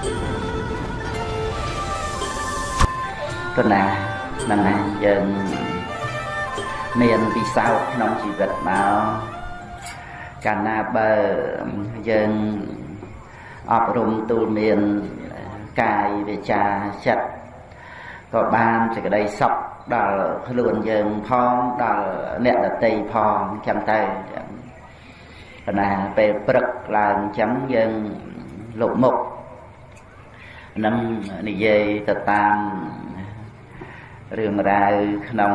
ប៉ុណ្ណាហ្នឹងណាយើងមានពិសោធន៍ក្នុងជីវិតមកកាលណាបើយើងអប់រំទូលមានកាយវាចាចិត្តក៏បានសេចក្តីសុខដល់ខ្លួនយើងផងដល់អ្នកដតីផងចឹងទៅប៉ុន្តែពេលព្រឹកឡើងចឹងយើងលុបមុខ នឹងនិយាយទៅតាមរឿងរ៉ាវក្នុង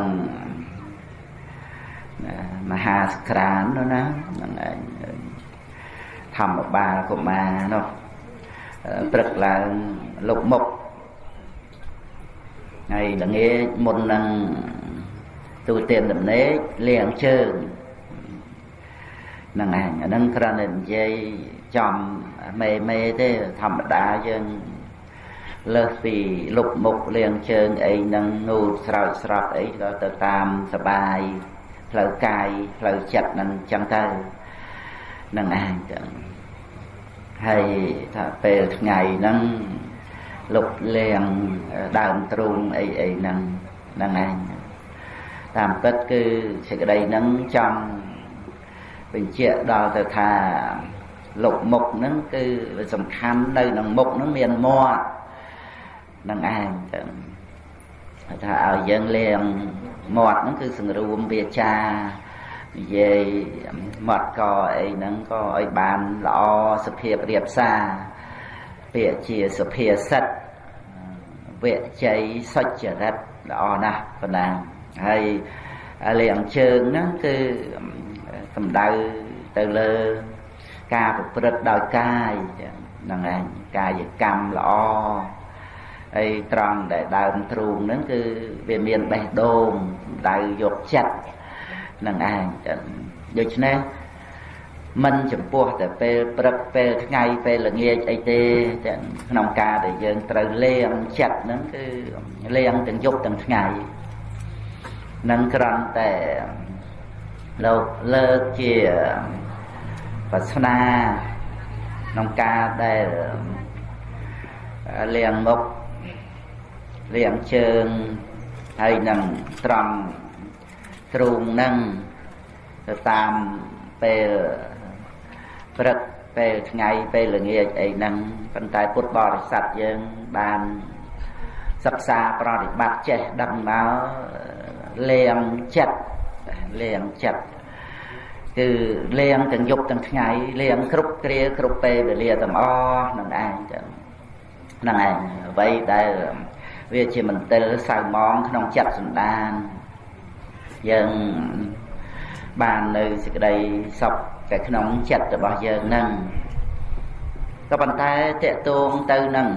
មហាសក្រាននោះណាហ្នឹងឯងធម្មបាលកុមារនោះព្រឹកឡើងលុបមុខហើយល្ងាចមុននឹងទូទានដំណេកលាងជើងហ្នឹងឯងអាហ្នឹងគ្រាន់តែនិយាយចំមេមេទេធម្មតាយើង លើសពីលុបមុខលាងជើងអីហ្នឹងងូតស្រោចស្រពអីក៏ទៅតាមសបាយផ្លូវកាយផ្លូវចិត្តហ្នឹងចឹងទៅនឹងឯងចឹងហើយថាពេលថ្ងៃហ្នឹងលុបលាងដើមទ្រូងអីអីហ្នឹងហ្នឹងឯងតាមពិតគឺសេចក្តីហ្នឹងចង់បញ្ជាក់ដល់ទៅថាលុបមុខហ្នឹងគឺសំខាន់នៅក្នុងមុខហ្នឹងមានមាត់ នឹងឯងចឹងថាឲ្យយើងលាងមាត់ហ្នឹងគឺសង្រួមវាចានិយាយមាត់កអីហ្នឹងក៏ឲ្យបានល្អសភាពរៀបសារពាក្យជាសុភាសិតវជ័យសុចរិតល្អណាស់ប៉ុណ្ណាហើយលាងជើងហ្នឹងគឺសំដៅទៅលើការប្រព្រឹត្តដោយកាយហ្នឹងឯងកាយកម្មល្អ ហើយត្រង់ដែលដើមទ្រូងហ្នឹងគឺវាមានបេះដូងដៅយកចិត្តនឹងឯងដូច្នេះមិនចំពោះតែពេលព្រឹកពេលថ្ងៃពេលល្ងាចអីទេទាំងក្នុងការដែលយើងត្រូវលាងចិត្តហ្នឹងគឺលាងទាំងយប់ទាំងថ្ងៃនឹងគ្រាន់តែលោកលើកជាបាសនាក្នុងការដែលលាងមុខ លាងជើងហើយនឹងត្រង់ទ្រូងនឹងទៅតាមពេលព្រឹកពេលថ្ងៃពេលល្ងាចអីហ្នឹងប៉ុន្តែពុទ្ធបរិស័ទយើងបានសិក្សាប្រតិបត្តិចេះដឹងមកលៀងចិត្តលៀងចិត្តគឺលៀងទាំងយប់ទាំងថ្ងៃលៀងគ្រប់គ្រាគ្រប់ពេលវេលាទាំងអស់នឹងឯងចឹងហ្នឹងឯងអ្វីដែល វាជាមន្ទិលសៅម៉ងក្នុងចិត្តសន្តានយើងបាននៅសេចក្តីសុខតែក្នុងចិត្តរបស់យើងនឹងក៏ប៉ុន្តែតកតងទៅនឹង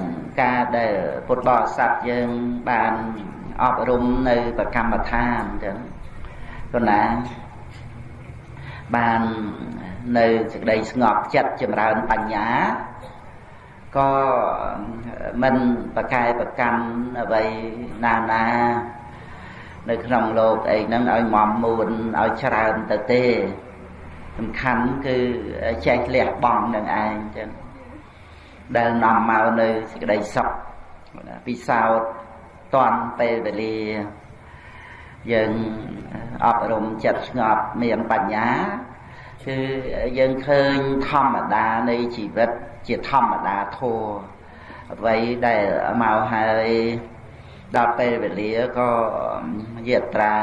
ការដែលពុទ្ធបរិស័ទយើងបានអប់រំនៅប្រកម្មដ្ឋានចឹងប៉ុន្តែបាននៅសេចក្តីស្ងប់ចិត្តចម្រើនបញ្ញា ក៏មិនប្រកែប្រកាន់អ្វីណាណានៅក្នុងលោកអីហ្នឹងឲ្យមមមួនឲ្យច្រើនទៅទេសំខាន់គឺចេះលះបង់នឹងឯងចឹងដែលនាំមកនៅសេចក្តីសុខពិសោធន៍តន់ពេលវេលាយើងអប់រំចិត្តស្ងប់មានបញ្ញាគឺយើងឃើញធម្មតានៃជីវិត ជាធម្មតាធัวអ្វីដែលមកហើយដល់ពេលវេលាក៏យាត្រា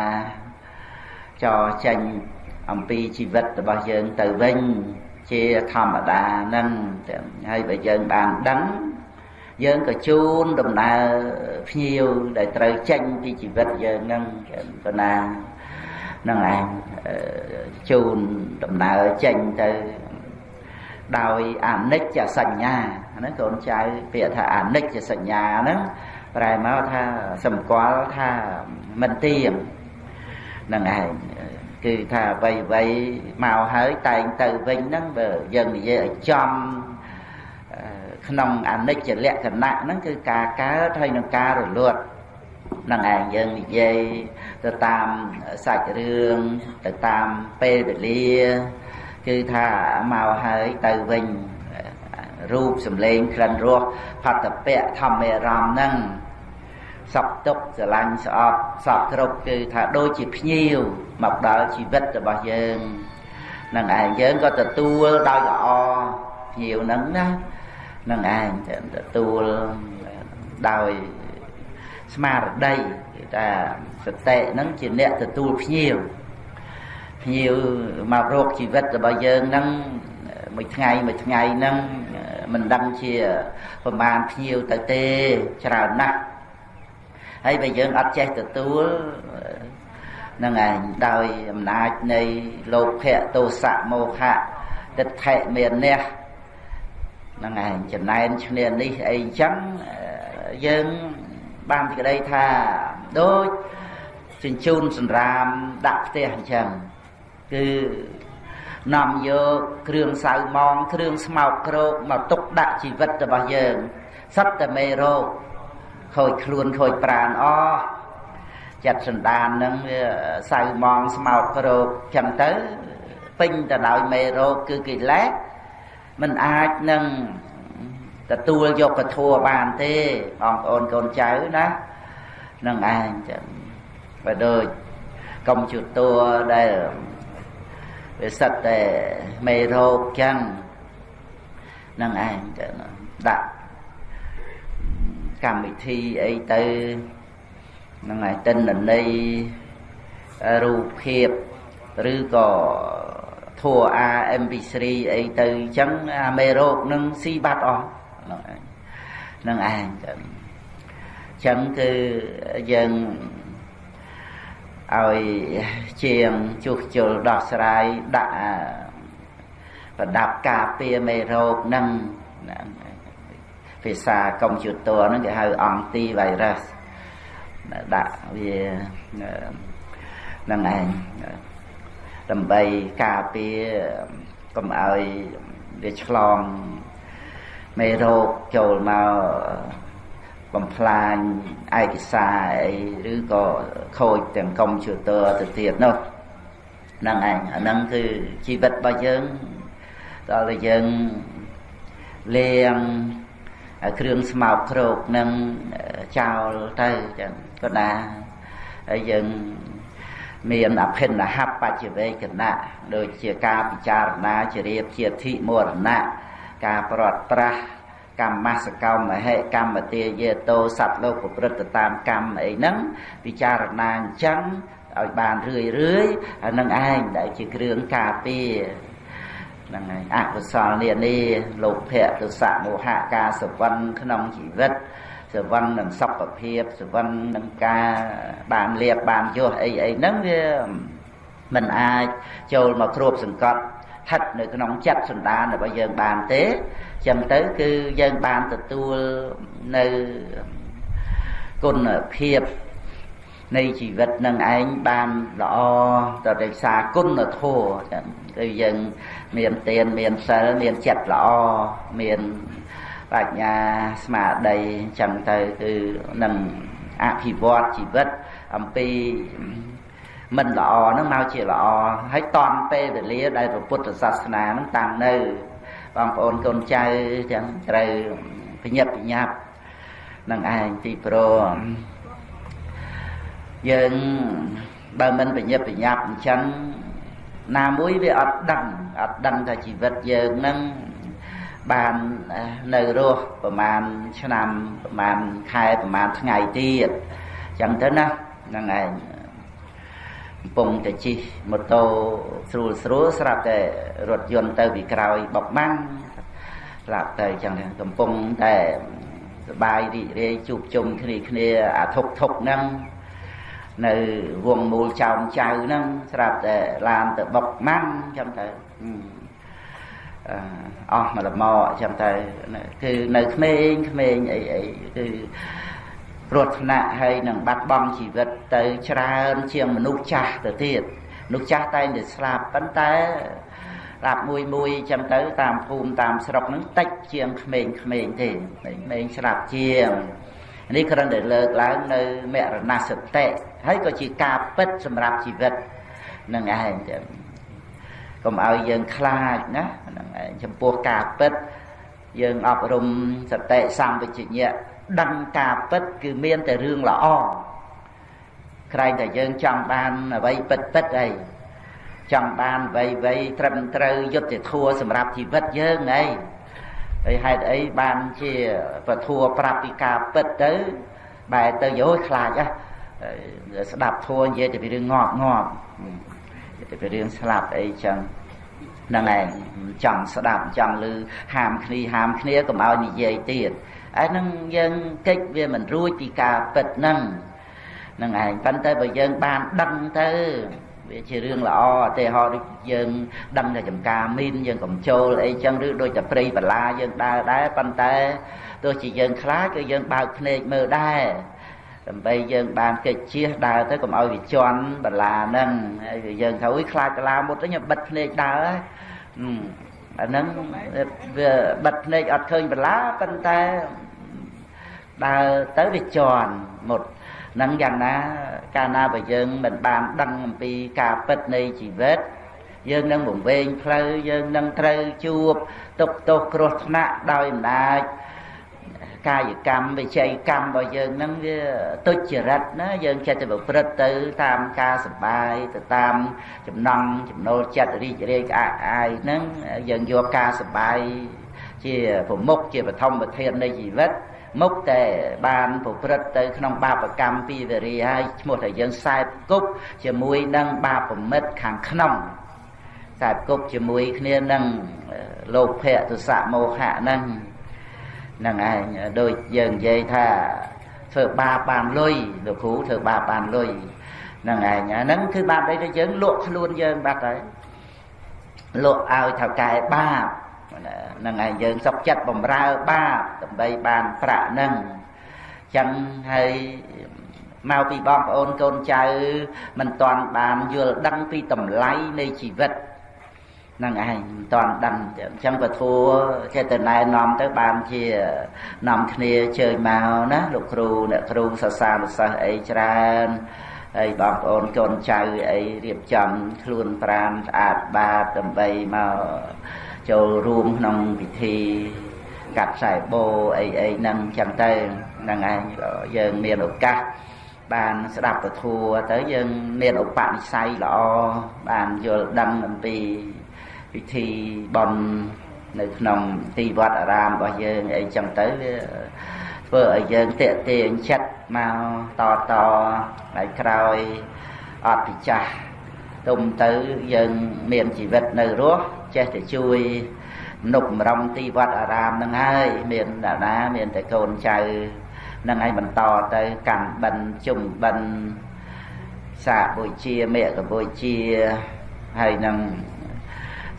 ចរចេញអំពីជីវិតរបស់យើងទៅវិញជាធម្មតាហ្នឹងហើយបើយើងបានដឹងយើងក៏ជូនដំណើរភ្ញៀវដែលត្រូវចេញពីជីវិតយើងហ្នឹងក៏ណាហ្នឹងឯងជូនដំណើរចេញទៅ ដោយអនិច្ចសញ្ញាហ្នឹងកូនចៅពាក្យថាអនិច្ចសញ្ញាហ្នឹងប្រែមកថាសម្គាល់ថាមិនទៀងហ្នឹងឯងគឺថាអ្វីអ្វីមកហើយតែងទៅវិញហ្នឹងបើយើងនិយាយឲ្យចំក្នុងអនិច្ចលក្ខណៈហ្នឹងគឺការកើតហើយនឹងការរលត់នឹងឯងយើងនិយាយទៅតាមសាច់រឿងទៅតាមពេលវេលា គឺថាមកហើយទៅវិញរូបសម្លេងក្លិនរសផតពៈធម្មរមហ្នឹងសពទុកស្រឡាញ់ស្អប់សពគ្រប់គឺថាដូចជាភ្ញៀវមកដល់ជីវិតរបស់យើងនឹងឯងយើងក៏ទទួលដោយល្អភ្ញៀវហ្នឹងណានឹងឯងទទួលដោយស្មារតីគេថាសតិហ្នឹងជាអ្នកទទួលភ្ញៀវ ភ្ញៀវមករកជីវិតរបស់យើងហ្នឹងមួយថ្ងៃមួយថ្ងៃហ្នឹងមិនដឹងជាប្រមាណភ្ញៀវទៅទេច្រើនណាស់ហើយបើយើងអត់ចេះទទួលនឹងឯងដោយអំណាចនៃលោភៈទោសៈមោហៈទិដ្ឋិមានះហ្នឹងឯងចំណែនឈ្នានេះអីចឹងយើងបានសេចក្តីថាដូចជញ្ជូនសម្រាមដាក់ផ្ទះអញ្ចឹង គឺនាំយកគ្រឿងសៅម៉ងគ្រឿងស្មោកគ្រោកមកទុកដាក់ជីវិតរបស់យើងសត្វតែមេរោគខូចខ្លួនខូចប្រាណអស់ចិត្តសន្តាននឹងវាសៅម៉ងស្មោកគ្រោកចឹងទៅពេញទៅដោយមេរោគគឺកិលេសมันអាចនឹងទទួលយកពធัวបានទេបងប្អូនកូនចៅណានឹងឯងចឹងបើដូចកុំជួតัวដែល វាសិតតែមេរោគចឹងនឹងឯងចឹងដាក់កម្មវិធីអីទៅនឹងឯតិនន័យរូបភាពឬក៏ធัว MP3 អីទៅអញ្ចឹងអាមេរោគនឹងស៊ីបាត់អស់នឹងឯងចឹងចឹងគឺយើង ឲ្យជាងជួសជុលដោះស្រាយដាក់ប្រដាប់ការពារមេរោគនឹងភាសាកុំព្យូទ័រហ្នឹងគេហៅអង់ទីវ៉ៃរុសដាក់វានឹងឯងដើម្បីការពារកុំឲ្យវាឆ្លងមេរោគចូលមក បំផ្លាញឯកសារអីឬក៏ខូចទាំងកុំព្យូទ័រទៅទៀតនោះហ្នឹងឯងអាហ្នឹងគឺជីវិតរបស់យើងដល់តែយើងលៀងគ្រឿងស្មោកគ្រោកនឹងចោលទៅចឹងក៏ណាហើយយើងមានអភិនហបច្ចវេកណៈដូចជាការពិចារណាជារៀបជាធិមរណៈការប្រត់ប្រាស់ កម្មសកម្មហេកម្មទាយេតោសត្វលោកប្រព្រឹត្តតាមកម្មអីហ្នឹងពិចារណាអញ្ចឹងឲ្យបានរឿយរឿយអានឹងឯងដែលជាគ្រឿងការពារហ្នឹងហើយអកុសលនានាលោភៈទុសៈមោហៈការសវឹងក្នុងជីវិតសវឹងនឹងសុខភាពសវឹងនឹងការបានលៀបបានយោអីអីហ្នឹងវាមិនអាចចូលមកគ្របសង្កត់ស្ថិតនៅក្នុងចិត្តសន្តានរបស់យើងបានទេ ចឹងទៅគឺយើងបានទទួលនៅគុណភាពនៃជីវិតនឹងឯងបានល្អទៅរក្សាគុណធម៌ចឹងគឺយើងមានទានមានសិលមានចិត្តល្អមានបញ្ញាស្មារតីចឹងទៅគឺនឹងអភិវឌ្ឍជីវិតអំពីមិនល្អហ្នឹងមកជាល្អហើយតន់ពេលវេលាដែលពុទ្ធសាសនាហ្នឹងតាំងនៅ បងប្អូនកូនចៅទាំងត្រូវបញ្ញាប់បញ្ញាប់នឹងឯងទីព្រមយើងបើមិនបញ្ញាប់បញ្ញាប់អញ្ចឹងណាមួយវាអត់ដឹងអត់ដឹងថាជីវិតយើងនឹងបាននៅរស់ប្រហែលឆ្នាំប្រហែលខែប្រហែលថ្ងៃទៀតអញ្ចឹងទៅណាហ្នឹងឯង កំពុងតែជិះម៉ូតូស្រួលស្រួលស្រាប់តែរថយន្តទៅពីក្រោយបបម៉ាំងស្រាប់តែអញ្ចឹងកំពុងតែសបាយរីករាយជួបជុំគ្នាគ្នាអាធុកធុកហ្នឹងនៅវងមូលចោមចៅហ្នឹងស្រាប់តែឡានទៅបុកម៉ាំងអញ្ចឹងទៅអស់មកលមកអញ្ចឹងទៅគឺនៅក្មេងក្មេងអីអីគឺ គ្រោះថ្នាក់ហើយនឹងបាត់បង់ជីវិតទៅច្រើនជាងមនុស្សចាស់ទៅទៀតមនុស្សចាស់តែងតែស្លាប់ប៉ុន្តែស្លាប់មួយមួយចឹងទៅតាមភូមិតាមស្រុកហ្នឹងតិចជាងក្មេងក្មេងទេក្មេងស្លាប់ជាងនេះគ្រាន់តែលើកឡើងនៅមរណសតិហើយក៏ជាការពិតសម្រាប់ជីវិតនឹងឯងចឹងកុំឲ្យយើងខ្លាចណាហ្នឹងឯងចំពោះការពិតយើងអប់រំសតិសម្បជញ្ញៈ ដឹងការពិតគឺមានតែរឿងល្អក្រែងតែយើងចង់បានអ្វីពិតពិតអីចង់បានអ្វីអ្វីត្រឹមត្រូវយុត្តិធម៌សម្រាប់ជីវិតយើងអីហើយហេតុអីបានជាពធัวប្រាប់ពីការពិតទៅបែរទៅយោខ្លាចហ៎ស្ដាប់ធัวនិយាយតែពីរឿងងាប់ងាប់និយាយតែពីរឿងស្លាប់អីចឹងហ្នឹងឯងចង់ស្ដាប់ចង់ឮហាមគ្នាហាមគ្នាកុំឲ្យនិយាយទៀត ឯហ្នឹងយើងកិច្ចវាមិនរួចពីការពិតហ្នឹងហ្នឹងឯងប៉ុន្តែបើយើងបានដឹងទៅវាជារឿងល្អទេហោដូចយើងដឹងតែចំការមីនយើងកំចូលអីចឹងឬដូចតែព្រៃបលាយើងដើរដែរប៉ុន្តែទោះជាយើងខ្លាចក៏យើងបើកភ្នែកមើលដែរដើម្បីយើងបានកិច្ចជៀសដើរទៅកុំឲ្យវាជន់បលាហ្នឹងហើយយើងថាអុយខ្លាចបលាមុតវិញបិទភ្នែកដើរអាហ្នឹងវាបិទភ្នែកអត់ឃើញបលាប៉ុន្តែ ដើរទៅវាជន់មុតនឹងយ៉ាងណាកាលណាបើយើងមិនបានដឹងអំពីការពិតនៃជីវិតយើងនឹងវង្វេងផ្លូវយើងនឹងត្រូវជួបទុកទោសគ្រោះថ្នាក់ដោយអំណាចកាយកម្មវិច័យកម្មរបស់យើងហ្នឹងវាទុច្ចរិតណាយើងចិត្តទៅប្រព្រឹត្តទៅតាមការសបាយទៅតាមចំណង់ចំណូលចិត្តរីករាយក្អាកអាយហ្នឹងយើងយកការសបាយជាប្រមុខជាបឋមប្រធាននៃជីវិត មុខតែបានប្រព្រឹត្តទៅក្នុងបាបកម្មពីវរីហើយឈ្មោះថាយើងសែបគប់ជាមួយនឹងបាបមិត្តខាងក្នុងសែបគប់ជាមួយគ្នានឹងលោភៈទុសៈមោហៈហ្នឹងហ្នឹងឯងដូចយើងនិយាយថាធ្វើបាបបានលុយលោកគ្រូធ្វើបាបបានលុយហ្នឹងឯងហ្នឹងគឺបាបអីទៅយើងលក់ខ្លួនយើងបាត់ហើយលក់ឲ្យថៅកែបាបហ្នឹងឯងយើងសុកចិត្តបំរើបាបដើម្បីបានប្រាក់ហ្នឹងចឹងហើយមកពីបងប្អូនកូនចៅមិនតាន់បានយល់ដឹងពីតម្លៃនៃជីវិតហ្នឹងឯងមិនតាន់ដឹងអញ្ចឹងពធัวចេះតែណែនាំទៅបានជានាំគ្នាជើញមកណាលោកគ្រូអ្នកគ្រូសាសានុសិស្សអីច្រើនហើយបងប្អូនកូនចៅអីរៀបចំខ្លួនប្រាណស្អាតបាតដើម្បីមក ចូលរួមក្នុងពិធីកាត់ខ្សែបោអីអីហ្នឹងចឹងទៅហ្នឹងឯងយើងមានឱកាសបានស្ដាប់ពធัวទៅយើងមានឧបនិស្ស័យល្អបានយល់ដឹងអំពីពិធីបន់នៅក្នុងទីវត្តអារាមរបស់យើងអីចឹងទៅវាធ្វើឲ្យយើងតេទៀងចិត្តមកតតហើយក្រោយអត់ពិចាស់ទុំទៅយើងមានជីវិតនៅរស់ ចេះតែជួយនុបម្រំទីវត្តអារាមហ្នឹងហើយមានតាណាមានតែកូនចៅនឹងឲ្យបន្តទៅកាន់បិណ្ឌជុំបិណ្ឌសាកបុជាមេកបុជាហើយនឹង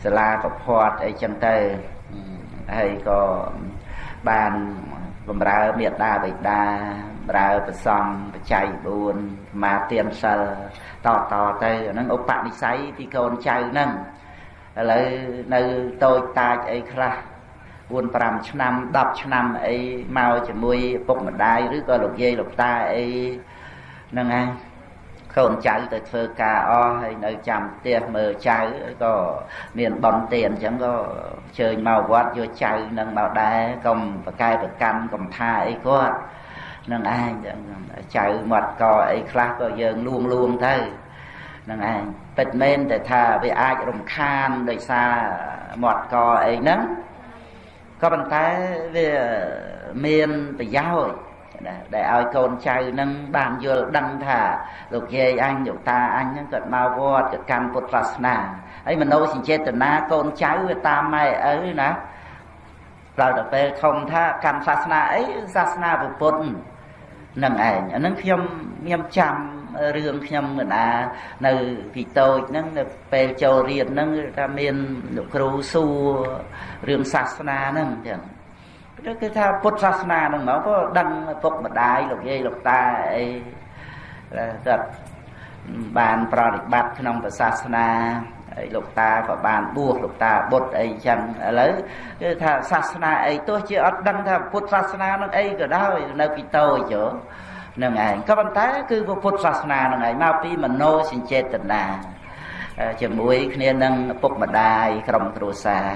សាលាប្រផាត់អីចឹងទៅហើយក៏បានបំរើមេត្តាបិតាបរើប្រសំបច្ច័យ4មាទានសិលតតទៅអាហ្នឹងឧបនិស្ស័យពីកូនចៅហ្នឹង ឥឡូវនៅតូចតាចអីខ្លះ4 5ឆ្នាំ10ឆ្នាំអីមកជាមួយពុកម្ដាយឬក៏លោកយាយលោកតាអីហ្នឹងហើយកូនចៅទៅធ្វើការអស់ហើយនៅចាំផ្ទះមើលចៅក៏មានបំទានអញ្ចឹងក៏ជើញមកវត្តយកចៅនឹងមកដែរកុំប្រកែប្រកាន់កុំថាអីគាត់នឹងឯងចៅមាត់កអីខ្លះក៏យើងលួងលួងទៅ នឹងឯងពិតមែនតែថាវាអាចរំខានដោយសារមាត់កអីហ្នឹងក៏ប៉ុន្តែវាមានប្រយោជន៍ដែលឲ្យកូនចៅនឹងបានយល់ដឹងថាលោកយាយអញលោកតាអញហ្នឹងគាត់មកវត្តគាត់កាន់ពុទ្ធសាសនាហើយមโนសញ្ចេតនាកូនចៅវាតាមម៉ែឪណាដល់ទៅពេលធំថាកាន់សាសនាអីសាសនាពុទ្ធនឹងឯងអាហ្នឹងខ្ញុំខ្ញុំចាំ រឿងខ្ញុំកណានៅពីតូចហ្នឹងនៅពេលចូលរៀនហ្នឹងថាមានលោកគ្រូសួររឿងសាសនាហ្នឹងចឹងគឺថាពុទ្ធសាសនាហ្នឹងមកក៏ដឹងពុកម្ដាយលោកយាយលោកតាអីគាត់បានប្រតិបត្តិក្នុងសាសនាហើយលោកតាក៏បានបួសលោកតាបុត្រអីចឹងឥឡូវគឺថាសាសនាអីទោះជាអត់ដឹងថាពុទ្ធសាសនានឹងអីក៏ដោយនៅពីតូចហ្នឹងឯងក៏ប៉ុន្តែគឺពុទ្ធសាសនាហ្នឹងឯងមកពីមโนសញ្ចេតនាជាមួយគ្នានឹងឪពុកម្ដាយក្រុមគ្រួសារ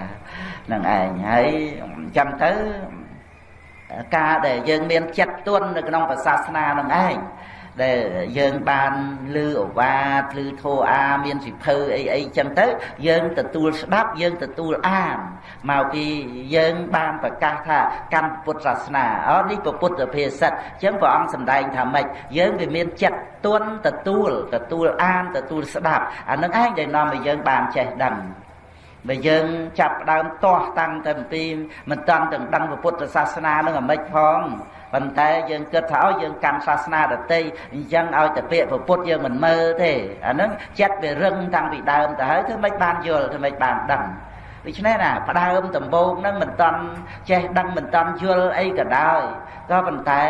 នឹងឯងហើយចាំទៅការដែលយើងមានចិត្តទន់នៅក្នុងសាសនានឹងឯង ដែលយើងបានលឺអវាទលឺធោអាមានសិភៅអីអីចឹងទៅ យើងទទួលស្ដាប់យើងទទួលអានមកពីយើងបានប្រកាសថាកម្មពុទ្ធសាសនាអូនេះពុទ្ធភាសិតអញ្ចឹងព្រះអង្គសម្ដែងថាម៉េចយើងវាមានចិត្តទន់ទទួលទទួលអានទទួលស្ដាប់អានឹងឯងដែលនាំឲ្យយើងបានចេះដឹងបើយើងចាប់ដើមទាស់តាំងតែពីមិនតាន់ទាំងដឹងពុទ្ធសាសនានឹងអាម៉េចផង ប៉ុន្តែយើងគិតថាឲ្យយើងកាន់សាសនាដតីអញ្ចឹងឲ្យតែពាក្យពុទ្ធយើងមិនមើលទេអាហ្នឹងចិត្តវារឹងតាំងពីដើមទៅហើយធ្វើម៉េចបានយល់ធ្វើម៉េចបានដឹងដូច្នេះណាផ្ដើមដំបូងហ្នឹងមិនតាន់ចេះដឹងមិនតាន់យល់អីក៏ដោយក៏ប៉ុន្តែ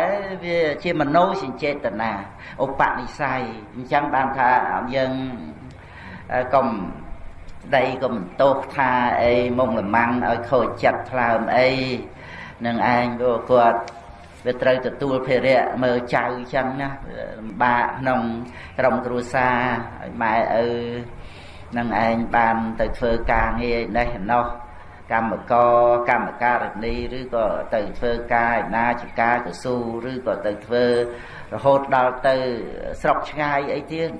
វាជាមโนសញ្ចេតនាឧបនិស្ស័យអញ្ចឹងបានថាយើងកុំដីកុំទោសថាអីមុំលម៉ាំងឲ្យខូចចិត្តថ្លើមអីនឹងឯងព្រោះគាត់ វាត្រូវទទួលភារៈមើលចៅចឹងណាលំបាកក្នុងក្រុមគ្រួសារឲ្យម៉ែឪនឹងឯងបានទៅធ្វើការងារនេះណោះកម្មករកម្មការនីឬក៏ទៅធ្វើការឯណាជាការកស៊ូឬក៏ទៅធ្វើរហូតដល់ទៅស្រុកឆ្ងាយអីទៀត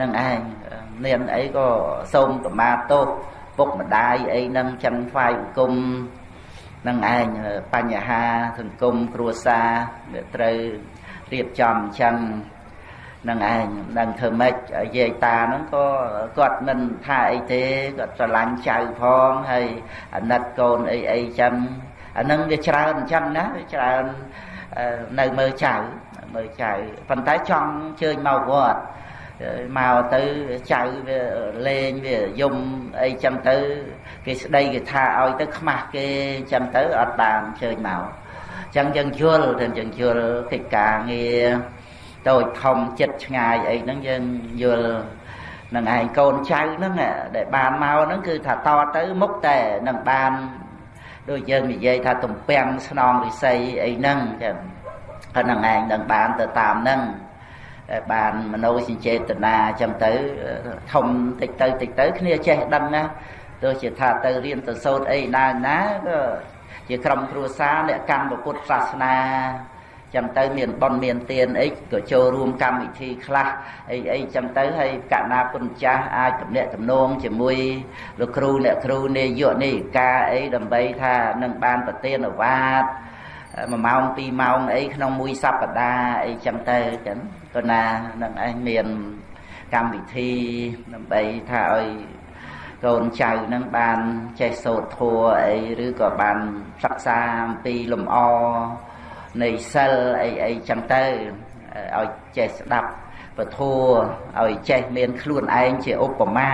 នឹងឯងមានអីក៏សូមកម្មាទោសពុកម្ដាយអីនឹងចឹងថ្វាយបង្គំ នឹងឯងបញ្ហាសង្គមគ្រួសារវាត្រូវរៀបចំអញ្ចឹងនឹងឯងដឹងធ្វើម៉េចយាយតាហ្នឹងក៏គាត់មិនថាអីទេគាត់ស្រឡាញ់ចៅផងហើយអាណិតកូនអីអីចឹងអាហ្នឹងវាច្រើនអញ្ចឹងណាវាច្រើននៅមើលចៅមើលចៅប៉ុន្តែចង់ជើញមកវត្ត មកទៅចៅវាលេងវាយំអីចឹងទៅគេស្ដីគេថាឲ្យទៅខ្មាស់គេចឹងទៅអត់បានជើញមកចឹងយើងយល់ទៅយើងយល់កិច្ចការងារតូចធំចិត្តឆ្ងាយអីហ្នឹងយើងយល់នឹងឯងកូនចៅហ្នឹងដែលបានមកហ្នឹងគឺថាតទៅមុខតែនឹងបានដូចយើងនិយាយថាទំពាំងស្នងរិស័យអីហ្នឹងចឹងហ្នឹងឯងនឹងបានទៅតាមហ្នឹង បានមโนសញ្ចេតនាអញ្ចឹងទៅធំតិចទៅតិចទៅគ្នាចេះដឹងណាទោះជាថាទៅរៀនទៅសូត្រអីណាណាក៏ជាក្រុមគ្រួសារអ្នកកម្មពុទ្ធសាសនាចាំទៅមានប៉ុនមានទានអីក៏ចូលរួមកម្មវិធីខ្លះអីអីចាំទៅហើយកណាពុនចាស់អាចតំណាក់តំណងជាមួយលោកគ្រូអ្នកគ្រូនាយកនាយិកាអីដើម្បីថានឹងបានប្រទានអាវាត1ម៉ោង2ម៉ោងអីក្នុងមួយសប្តាហ៍អីចឹងទៅចឹង ក៏ណានឹងឯងមានកម្មវិធីដើម្បីថាឲ្យកូនចៅនឹងបានចេះសូត្រធัวអីឬក៏បានសិក្សាអំពីលំអនៃសិលអីអីចឹងទៅឲ្យចេះស្ដាប់ពធัวឲ្យចេះមានខ្លួនឯងជាឧបមា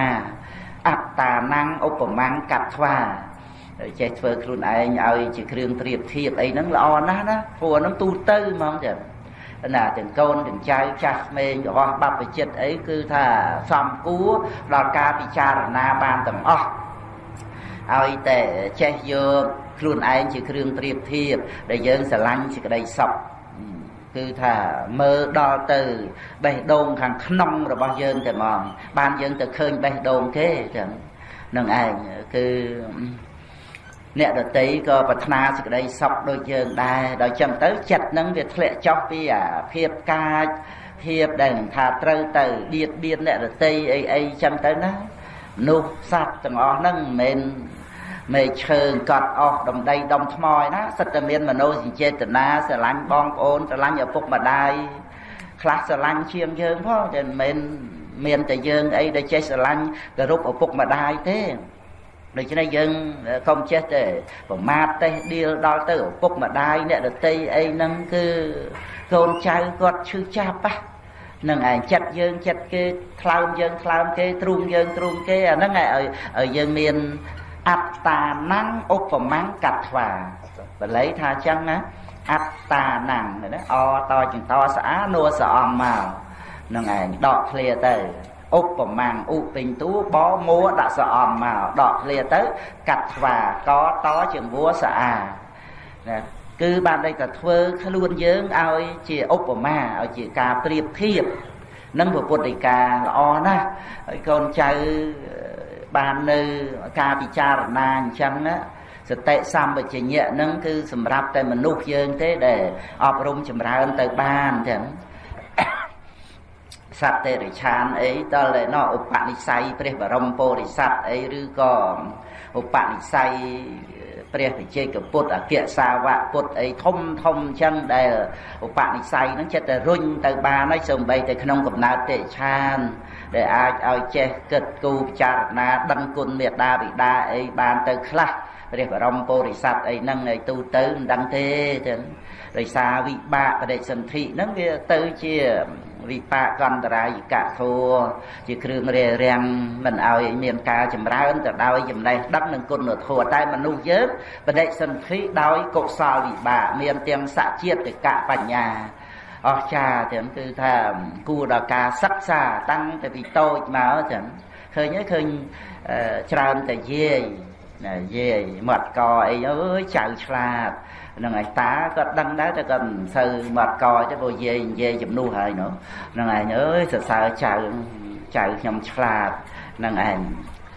អត្តា năng ឧបមាកាត់ថ្វាចេះធ្វើខ្លួនឯងឲ្យជាគ្រឿងប្រៀបធៀបអីហ្នឹងល្អណាស់ណាព្រោះហ្នឹងទូទៅហ្មងចា ណាទាំងកូនទាំងចៅចាស់ក្មេងរបស់បព្វជិតអីគឺថាសំគួរដល់ការពិចារណាបានទាំងអស់ឲ្យតែចេះយកខ្លួនឯងជាគ្រឿងប្រៀបធៀបដែលយើងស្រឡាញ់សេចក្តីសុខគឺថាមើលដល់ទៅបេះដូងខាងក្នុងរបស់យើងតែហ្មងបានយើងទៅឃើញបេះដូងគេចឹងនឹងឯងគឺ អ្នកដតីក៏ប្រាថ្នាសេចក្តីសុខដូចយើងដែរដល់ចឹងទៅចិត្តនឹងវាធ្លាក់ចុះពីអាភាពកាចភាពដែលនឹងថាត្រូវទៅបៀតបៀនអ្នកដតីអីអីចឹងទៅណានោះសត្វទាំងអស់ហ្នឹងមិនមែនមេឈើកត់អស់ដំដីដុំថ្មឯណាសិតតែមានមនោសញ្ចេតនាស្រឡាញ់បងប្អូនស្រឡាញ់ឪពុកម្ដាយខ្លះស្រឡាញ់ជាងយើងផងតែមិនមែនមានតែយើងអីដែលចេះស្រឡាញ់គោរពឪពុកម្ដាយទេ ដូច្នេះយើងកុំចេះតែប្រមាថទេដៀលដល់ទៅឪពុកម្ដាយអ្នកដតីអីហ្នឹងគឺកូនចៅគាត់ឈឺចាប់ប៉ះនឹងឯងចិត្តយើងចិត្តគេថ្លើមយើងថ្លើមគេទ្រូងយើងទ្រូងគេអាហ្នឹងឲ្យឲ្យយើងមានអត្តាណੰឧបមាំងកត្វាបល័យថាចឹងណាអត្តាណੰណាអតចង្តស្អានួសអំមកនឹងឯងដកឃ្លាទៅ ឧបមាំងឧពេញតួបមួដាក់សអំមកដកឃ្លាទៅ កាត់ថ្វាកតជាវัวស្អាណាគឺបានដេកតែធ្វើខ្លួនយើងឲ្យជាឧបមាឲ្យជាការប្រៀបធៀបនឹងពុទ្ធដីកាល្អណាស់ហើយកូនចៅបាននៅការពិចារណាអញ្ចឹងណាសតិសម្បជញ្ញៈហ្នឹងគឺសម្រាប់តែមនុស្សយើងទេដែលអប់រំចម្រើនទៅបានទាំង សត្វទេរិឆានអីតលណោឧបនិស្ស័យព្រះបរមពុរិស័ទអីឬក៏ឧបនិស្ស័យព្រះវិជ័យកពុទ្ធអគ្គសាវកពុទ្ធអីធំធំអញ្ចឹងដែលឧបនិស្ស័យហ្នឹងចិត្តតែរុញទៅបានហើយសូម្បីតែក្នុងកំណើតទេឆាន ដែលអាចឲ្យចេះគិតគូរពិចារណាដឹងគុណមេត្តាបិតាអីបានទៅខ្លះព្រះបរមពុរិស័ទអីហ្នឹងឲ្យទូទៅមិនដឹងទេចឹងដោយសារវិបាកបដិសន្ធិហ្នឹងវាទៅជា វិបាកកន្តរាយិកធัวជាគ្រឿងរារាំងមិនឲ្យមានការចម្រើនទៅដោយចំណេះដឹងនិងគុណធម៌តែមនុស្សយើងបដិសន្ធិដោយកុសលវិបាកមានទាំងសច្ចេតកបញ្ញាអស្ចារ្យចឹងគឺថាគួរដល់ការសិក្សាតាំងតែពីតូចមកចឹងឃើញឃើញច្រើនតែយាយណាយាយមាត់កអីអើយចៅឆ្លាត ហ្នឹងឯងតាគាត់ដឹងដែរតែគាត់មិនសូវមាត់កទេព្រោះយាយនិយាយជំនួសហើយនោះហ្នឹងឯងអើយសរសើរចៅចៅខ្ញុំឆ្លាតហ្នឹងឯង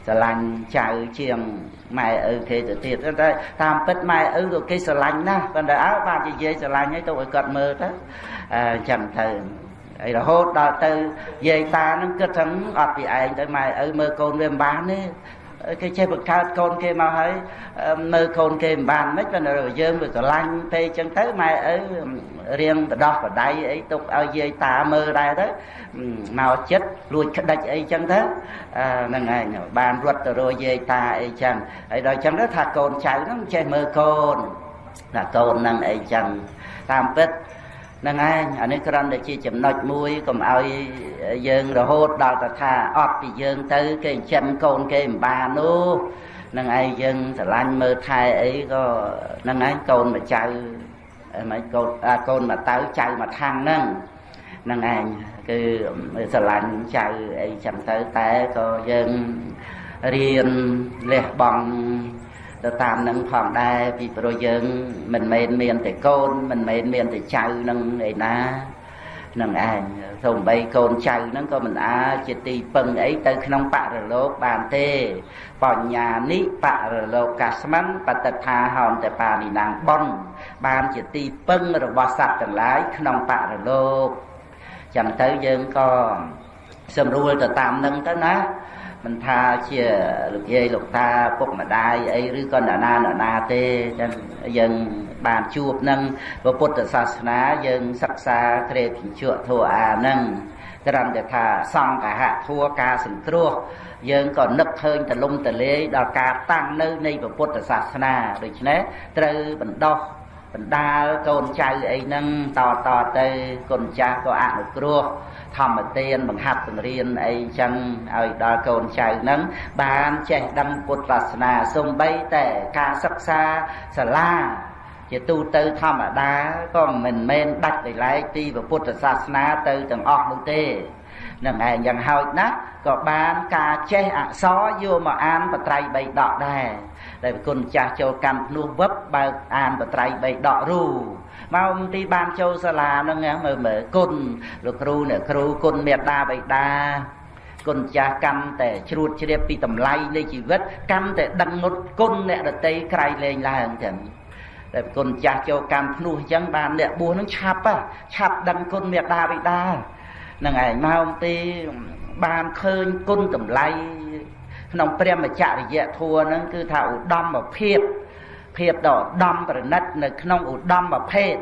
ស្រឡាញ់ចៅជាងម៉ែឪគេទៅទៀតតែតាមពិតម៉ែឪក៏គេស្រឡាញ់ណាស់ប៉ុន្តែអើបានជាយាយស្រឡាញ់ហើយទៅឲ្យគាត់មើលទៅអញ្ចឹងទៅហើយរហូតដល់ទៅយាយតានឹងគិតថាអត់ពីឯងទៅម៉ែឪមើលកូនវាមិនបានទេ គេចេះបង្កើតកូនគេមកហើយមើលកូនគេមិនបានមិនប៉ុន្តែយើងវាស្រឡាញ់ពេកចឹងទៅម៉ែឪរៀងបដោះបដៃអីទុកឲ្យយាយតាមើលដែរទៅមកចិត្តលួចក្តិចអីចឹងទៅហ្នឹងឯងបានរត់ទៅរកយាយតាអីចឹងហើយដល់ចឹងទៅថាកូនចៅហ្នឹងចេះមើលកូនថាកូនហ្នឹងអីចឹងតាមពិតហ្នឹងឯងអានេះគ្រាន់តែជាចំណុចមួយកុំឲ្យយើងរហូតដល់ទៅថាអត់ពីយើងទៅគេចិនកូនគេមិនបាននោះនឹងឯងយើងស្រឡាញ់មើលថែអីក៏នឹងឯងកូនមកចៅមិនកូនកូនមកតៅចៅមកខាងហ្នឹងនឹងឯងគឺស្រឡាញ់ចៅអីចឹងទៅតែក៏យើងរៀនលះបង់ ទៅតាមនឹងផងដែរពីព្រោះយើង មិនមែនមានតែកូន មិនមែនមានតែចៅនឹងឯណានឹងឯងសូម្បីកូនចៅហ្នឹងក៏មិនអាចជាទីពឹងអីទៅក្នុងបរលោកបានទេ បញ្ញានិបរលោកកាស្មិនបតថាហោនតបានិណាងបនបានជាទីពឹងរបស់សត្វទាំងឡាយក្នុងបរលោកចឹងទៅយើងក៏សម្រួលទៅតាមនឹងទៅណា មិនថាជាលោកយាយលោកតាពុកម្ដាយអីឬក៏អ្នកណាអ្នកណាទេចឹងយើងបានជួបនឹងពុទ្ធសាសនាយើងសិក្សាក្រេបជក់ធัวអានឹងត្រឹមតែថាសង្ឃហធัวការសង្គ្រោះយើងក៏នឹកឃើញទលំទលាយដល់ការតាំងនៅនៃពុទ្ធសាសនាដូច្នេះត្រូវបណ្ដោះបណ្ដាលកូនចៅអីហ្នឹងតតទៅគុណចាស់ក៏អនុគ្រោះ ធម្មទានបង្ហាត់បង្រៀនអីចឹងឲ្យដល់កូនចៅហ្នឹងបានចេះដឹងពុទ្ធសាសនាសំបីតែការសិក្សាសាលាជាទូទៅធម្មតាក៏មិនមែនដាច់ដោយឡែកទីពុទ្ធសាសនាទៅទាំងអស់នោះទេនឹងឯងយ៉ាងហោចណាស់ក៏បានការចេះអក្សរយកមកអានបត្រៃបីដកដែរ ដែលគុណចាស់ចូលកម្មភ្នោះវឹបបើកអានបត្រៃបីដករូមកទីបានចូលសាលាហ្នឹងមើលមើលគុណលោកគ្រូអ្នកគ្រូគុណមេត្តាបិតាគុណចាស់កម្មតែជ្រួតជ្រាបពីតម្លៃនៃជីវិតកម្មតែដឹងមុតគុណអ្នកដតីក្រៃលែងឡើងចឹងតែគុណចាស់ចូលកម្មភ្នោះអញ្ចឹងបានអ្នកបួសនឹងឆាប់ឆាប់ដឹងគុណមេត្តាបិតានឹងឯងមកអំពីបានឃើញគុណតម្លៃ ក្នុងព្រះមច្ចរិយធัวហ្នឹងគឺថាឧត្តមភាពភាពដ៏ឧត្តមប្រណិត នៅក្នុងឧត្តមភេទ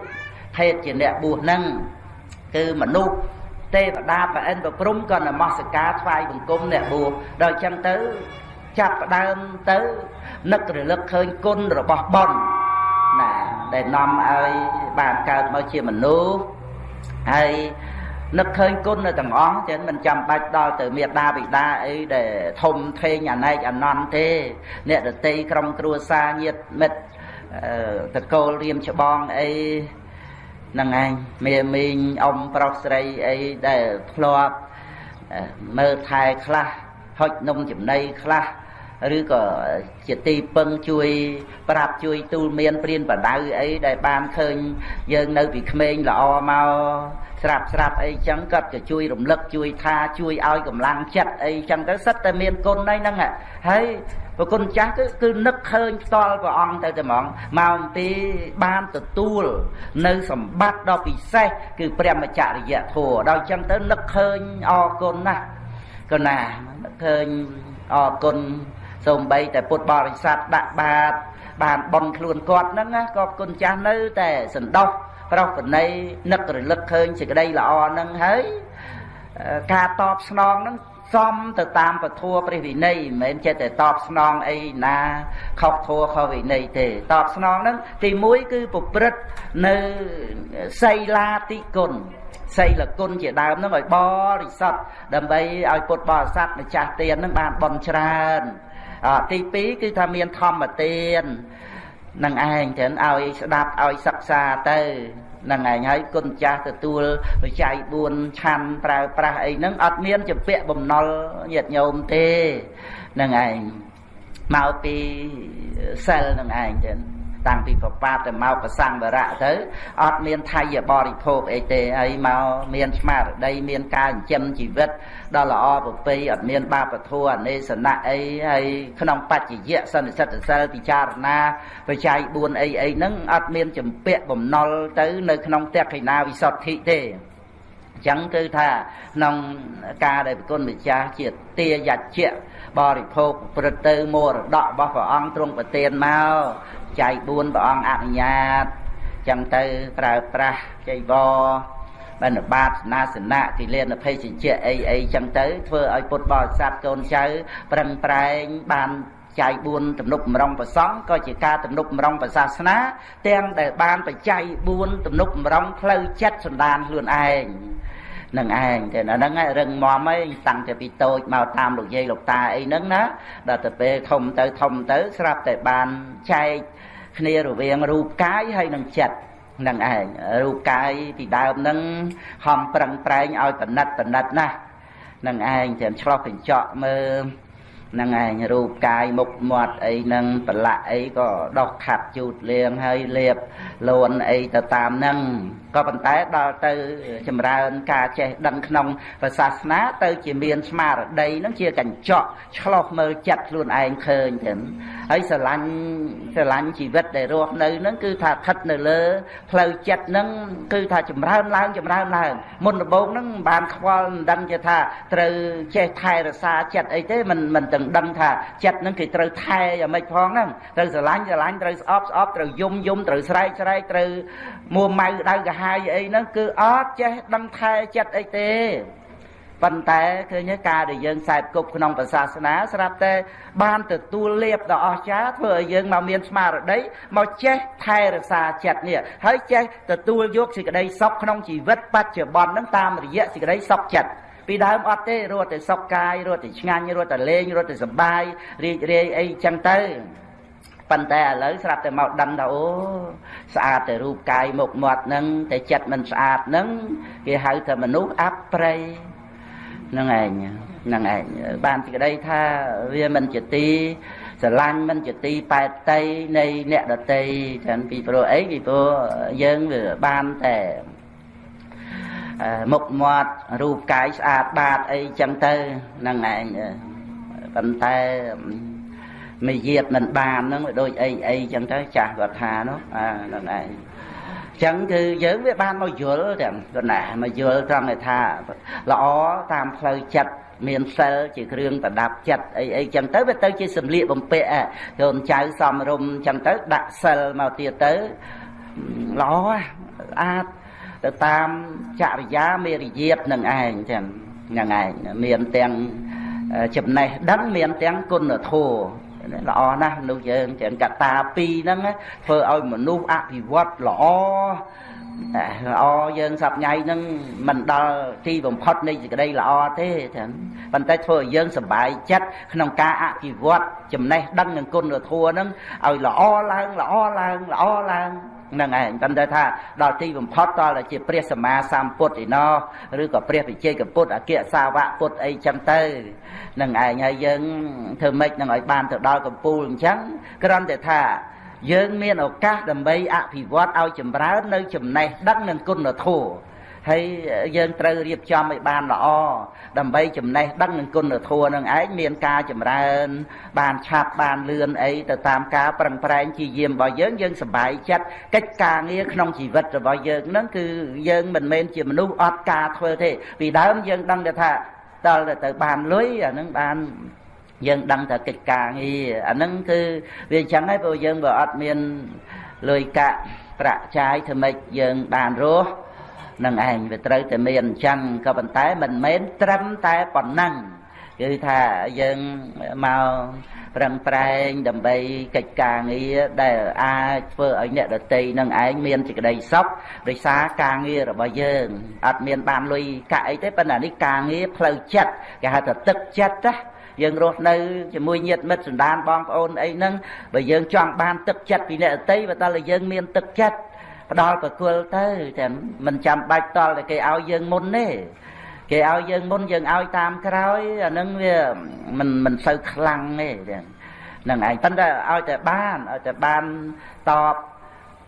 ភេទជាអ្នកបួសហ្នឹងគឺមនុស្សទេវតាប្រអិនប្រព្រំក៏នមស្ការថ្វាយបង្គំអ្នកបួសដល់អញ្ចឹងទៅចាប់ផ្ដើមទៅនឹករលឹកឃើញគុណរបស់បុណ្យណាដែលនាំឲ្យបានកើតមកជាមនុស្សហើយ នឹកឃើញគុណនៅទាំងអស់ចឹងមិនចាំបាច់ដល់ទៅមេដាបិតាអីដែលធំធេងអណែកអណន្តទេ អ្នកដតីក្រុមគ្រួសារញាតិមិត្តតកូលរៀមច្បងអីហ្នឹងឯងមេមីងអ៊ំប្រុសស្រីអីដែលធ្លាប់មើលថែខ្លះហុចនំចំណីខ្លះ ឬក៏ជាទីពឹងជួយ ប្រាប់ជួយទូលមានព្រានបដៅអីដែលបានឃើញយើងនៅពីក្មេងល្អមកស្រាប់ស្រាប់អីចឹងគាត់ក៏ជួយរំលឹកជួយថាជួយឲ្យកម្លាំងចិត្តអីចឹងទៅសិតតែមានគុណហ្នឹងហើយប្រគុណចាស់គឺគឺនឹកឃើញផ្ទាល់ព្រះអង្គទៅតែហ្មងមកអំពីបានទទួល នៅសម្បត្តិដ៏ពិសេសគឺព្រះមច្ចរិយធម៌ដល់ចឹងទៅនឹកឃើញអរគុណណាស់ក៏ណានឹកឃើញអរគុណ សូម្បីតែពុទ្ធបរិស័ទដាក់បាតបានបន់ខ្លួនគាត់ហ្នឹងក៏គុណចាស់នៅតែសន្តោសប្រោសប្រណីនឹករលឹកឃើញសេចក្តីល្អហ្នឹងហើយការតបស្នងហ្នឹងសមទៅតាមពធัวព្រះវិន័យមិនមែនចេះតែតបស្នងអីណាខុសធัวខុសវិន័យទេតបស្នងហ្នឹងទី1គឺប្រព្រឹត្តនៅសីលាតិគុណសីលគុណជាដើមហ្នឹងឲ្យបរិសុទ្ធដើម្បីឲ្យពុទ្ធបរិស័ទម្ចាស់ទានហ្នឹងបានបន់ច្រើន ទី2គឺថាមានធម្មទាននឹងឯងចឹងឲ្យស្ដាប់ឲ្យសិក្សាទៅនឹងឯងហើយគុណចាស់ទទួលបច្ច័យ4ឆាន់ប្រើប្រាស់អីហ្នឹងអត់មានចម្ពាក់បំណុលញាតិញោមទេនឹងឯងមកពីសិលនឹងឯងចឹង តាំងពីប្របាទទៅមកប្រសង្វរៈទៅអត់មានថៃបរិភោគអីទេហើយមកមានស្មារតីមានការចិញ្ចឹមជីវិតដ៏ល្អប្រពៃអត់មានបាបធัวអនេសនៈអីហើយក្នុងបច្ចយៈសន្និសិទ្ធសិលពិចារណាបច្ច័យ4អីអីហ្នឹងអត់មានចម្ពាក់បំណុលទៅនៅក្នុងតេខិណាវិសុទ្ធិទេអញ្ចឹងគឺថាក្នុងការដែលប្រគុណម្ចាស់ជាទាយជ្ជៈបរិភោគព្រឹត្តទៅមរតករបស់ព្រះអង្គទ្រង់ប្រទានមក ចៃ4ព្រះអង្គអនុញ្ញាតចឹងទៅប្រើប្រាស់ចៃវរបណ្ឌបាតស្នាសនៈគិលានភេសជ្ជៈអីអីចឹងទៅធ្វើឲ្យពុទ្ធបរិស័ទកូនចៅប្រឹងប្រែងបានចៃ4ទំនុកម្រងប្រសងក៏ជាការទំនុកម្រងប្រសាសនា ទាំងដែលបានបច្ច័យ4ទំនុកម្រងផ្លូវចិត្តសន្តានខ្លួនឯងនឹងឯងតែអាហ្នឹងរឹងមាំអីតាំងតែពីតូចមកតាមលោកយាយលោកតាអីហ្នឹងណាដល់ទៅពេលធំទៅធំទៅស្រាប់តែបានចែក គ្នារវាងរូបកាយហើយនិងចិត្តនឹងឯងរូបកាយពីដើមហ្នឹងហំប្រឹងប្រែងឲ្យបណិតបណិតណានឹងឯងចាំឆ្លោះកញ្ចក់មើល នឹងឯងរូបកាយមុខមាត់អីនឹងប្រឡាក់អីក៏ដោះខាត់ជូតលៀងហើយលាបលួនអីទៅតាមនឹងក៏ប៉ុន្តែដល់ទៅចម្រើនការចេះដឹងក្នុងព្រះសាសនាទៅជាមានស្មារតីនឹងជាកញ្ចក់ឆ្លោះមើលចិត្តខ្លួនឯងឃើញទៅហើយស្រឡាញ់ស្រឡាញ់ជីវិតដែលរស់នៅនឹងគឺថាស្ថិតនៅលើផ្លូវចិត្តនឹងគឺថាចម្រើនឡើងចម្រើនឡើងមុនដំបូងនឹងបានខ្វល់មិនដឹងជាថាត្រូវចេះថែរក្សាចិត្តអីទេមិនមិនទាំងដឹងថាចិត្តនឹងគេត្រូវថែយ៉ាងម៉េចផងហ្នឹងត្រូវស្រឡាញ់ស្រឡាញ់ត្រូវស្អប់ស្អប់ត្រូវយំយំត្រូវស្រែកស្រែកត្រូវមួម៉ៅដៅកាហាយអីហ្នឹងគឺអត់ចេះដឹងថែចិត្តអីទេប៉ុន្តែឃើញការដែលយើងខ្សែគប់ក្នុងសាសនាស្រាប់តែបានទទួលលៀបដ៏អស្ចារ្យធ្វើឲ្យយើងមកមានស្មារតីមកចេះថែរក្សាចិត្តនេះហើយចេះទទួលយកសេចក្តីសុខក្នុងជីវិតបច្ចុប្បន្នហ្នឹងតាមរយៈសេចក្តីសុខចិត្ត ពីដើមអត់ទេរត់តែសុខកាយរត់តែឆ្ងាញ់រត់តែលេងរត់តែសប្បាយរីករាយអីចឹងទៅប៉ុន្តែឥឡូវស្រាប់តែមកដឹងថាអូស្អាតតែរូបកាយមុខមាត់ហ្នឹងតែចិត្តមិនស្អាតហ្នឹងគេហៅថាមនុស្សអប្រៃហ្នឹងឯងហ្នឹងឯងបានទីក្តីថាវាមិនជាទីស្រឡាញ់មិនជាទីប៉ែតតីនៃអ្នកដតីចឹងពីព្រោះអីពីព្រោះយើងវាបានតែ មុខមាត់រូបកាយស្អាតបាតអីចឹងទៅហ្នឹងឯងប៉ុន្តែមួយយាតមិនបានហ្នឹងវាដូចអីអីចឹងទៅចាស់គាត់ថានោះអាហ្នឹងឯងចឹងគឺយើងវាបានមកយល់ទាំងគាត់ណាមកយល់ត្រង់ថាល្អតាមផ្លូវចិត្តមានសិលជាគ្រឿងប្រដាប់ចិត្តអីអីចឹងទៅវាទៅជាសម្លៀកបំពាក់កូនចៅសំរុំចឹងទៅដាក់សិលមកទៀតទៅល្អស្អាត ទៅតាមចរិយាមេរយាទនឹងឯងចឹងហ្នឹងឯងមានទាំងចំណេះដឹងមានទាំងគុណធម៌ល្អណាស់មនុស្សយើងចឹងកតាពីរហ្នឹងធ្វើឲ្យមនុស្សអភិវឌ្ឍល្អល្អយើងសប្ងៃហ្នឹងមិនដល់ទីបំផុតនៃសេចក្តីល្អទេចឹងប៉ុន្តែធ្វើឲ្យយើងសប្បាយចិត្តក្នុងការអភិវឌ្ឍចំណេះដឹងនិងគុណធម៌ហ្នឹងឲ្យល្អឡើងល្អឡើងល្អឡើងហ្នឹងឯងប៉ុន្តែថាដល់ទីបំផុតតតែជាព្រះសម្មាសម្ពុទ្ធឯណោះឬក៏ព្រះវិជ័យកពុទ្ធអគ្គសាវកពុទ្ធអីចឹងទៅហ្នឹងឯងហើយយើងធ្វើម៉េចនឹងឲ្យបានទៅដល់កំពូលអញ្ចឹងគ្រាន់តែថាយើងមានឱកាសដើម្បីអភិវឌ្ឍឲ្យចម្រើននៅចំណេះដឹងនិងគុណធម៌ ហើយយើងត្រូវរៀបចំឲ្យបានល្អដើម្បីចំណេះដឹងនឹងគុណធម៌នឹងឯងមានការចម្រើន បានឆាប់បានលឿនអីទៅតាមការប្រឹងប្រែងជាយាមរបស់យើងយើងសប្បាយចិត្តកិច្ចការងារក្នុងជីវិតរបស់យើងនឹងគឺយើងមិនមែនជាមនុស្សអត់ការធ្វើទេពីដើមយើងដឹងថាតលទៅបានលុយអានឹងបានយើងដឹងតែកិច្ចការងារអានឹងគឺវាអញ្ចឹងហើយព្រោះយើងបើអត់មានលុយកាក់ប្រាក់ចាយធ្វើម៉េចយើងបានរស់ នឹងឯងវាត្រូវតែមានអញ្ចឹងក៏ប៉ុន្តែមិនមែនត្រឹមតែប៉ុណ្ណឹងគឺថាយើងមកប្រឹងប្រែងដើម្បីកិច្ចការងារដែលអាចធ្វើឲ្យអ្នកដតីនឹងឯងមានសេចក្តីសុខដោយសារការងាររបស់យើងអត់មានបានលុយកាក់អីទេប៉ុន្តែនេះការងារផ្លូវចិត្តគេហៅថាទឹកចិត្តណាយើងរស់នៅជាមួយញាតិមិត្តសន្តានបងប្អូនអីហ្នឹងបើយើងចង់បានទឹកចិត្តពីអ្នកដតីបើតើយើងមានទឹកចិត្ត ផ្ដល់ប្រគល់ទៅតែមិនចាំបាច់តល់តែគេឲ្យយើងមុនទេគេឲ្យយើងមុនយើងឲ្យតាមក្រោយអានឹងវាមិនមិនសូវខ្លាំងទេហ្នឹងឯងប៉ុន្តែឲ្យតែបានឲ្យតែបានតប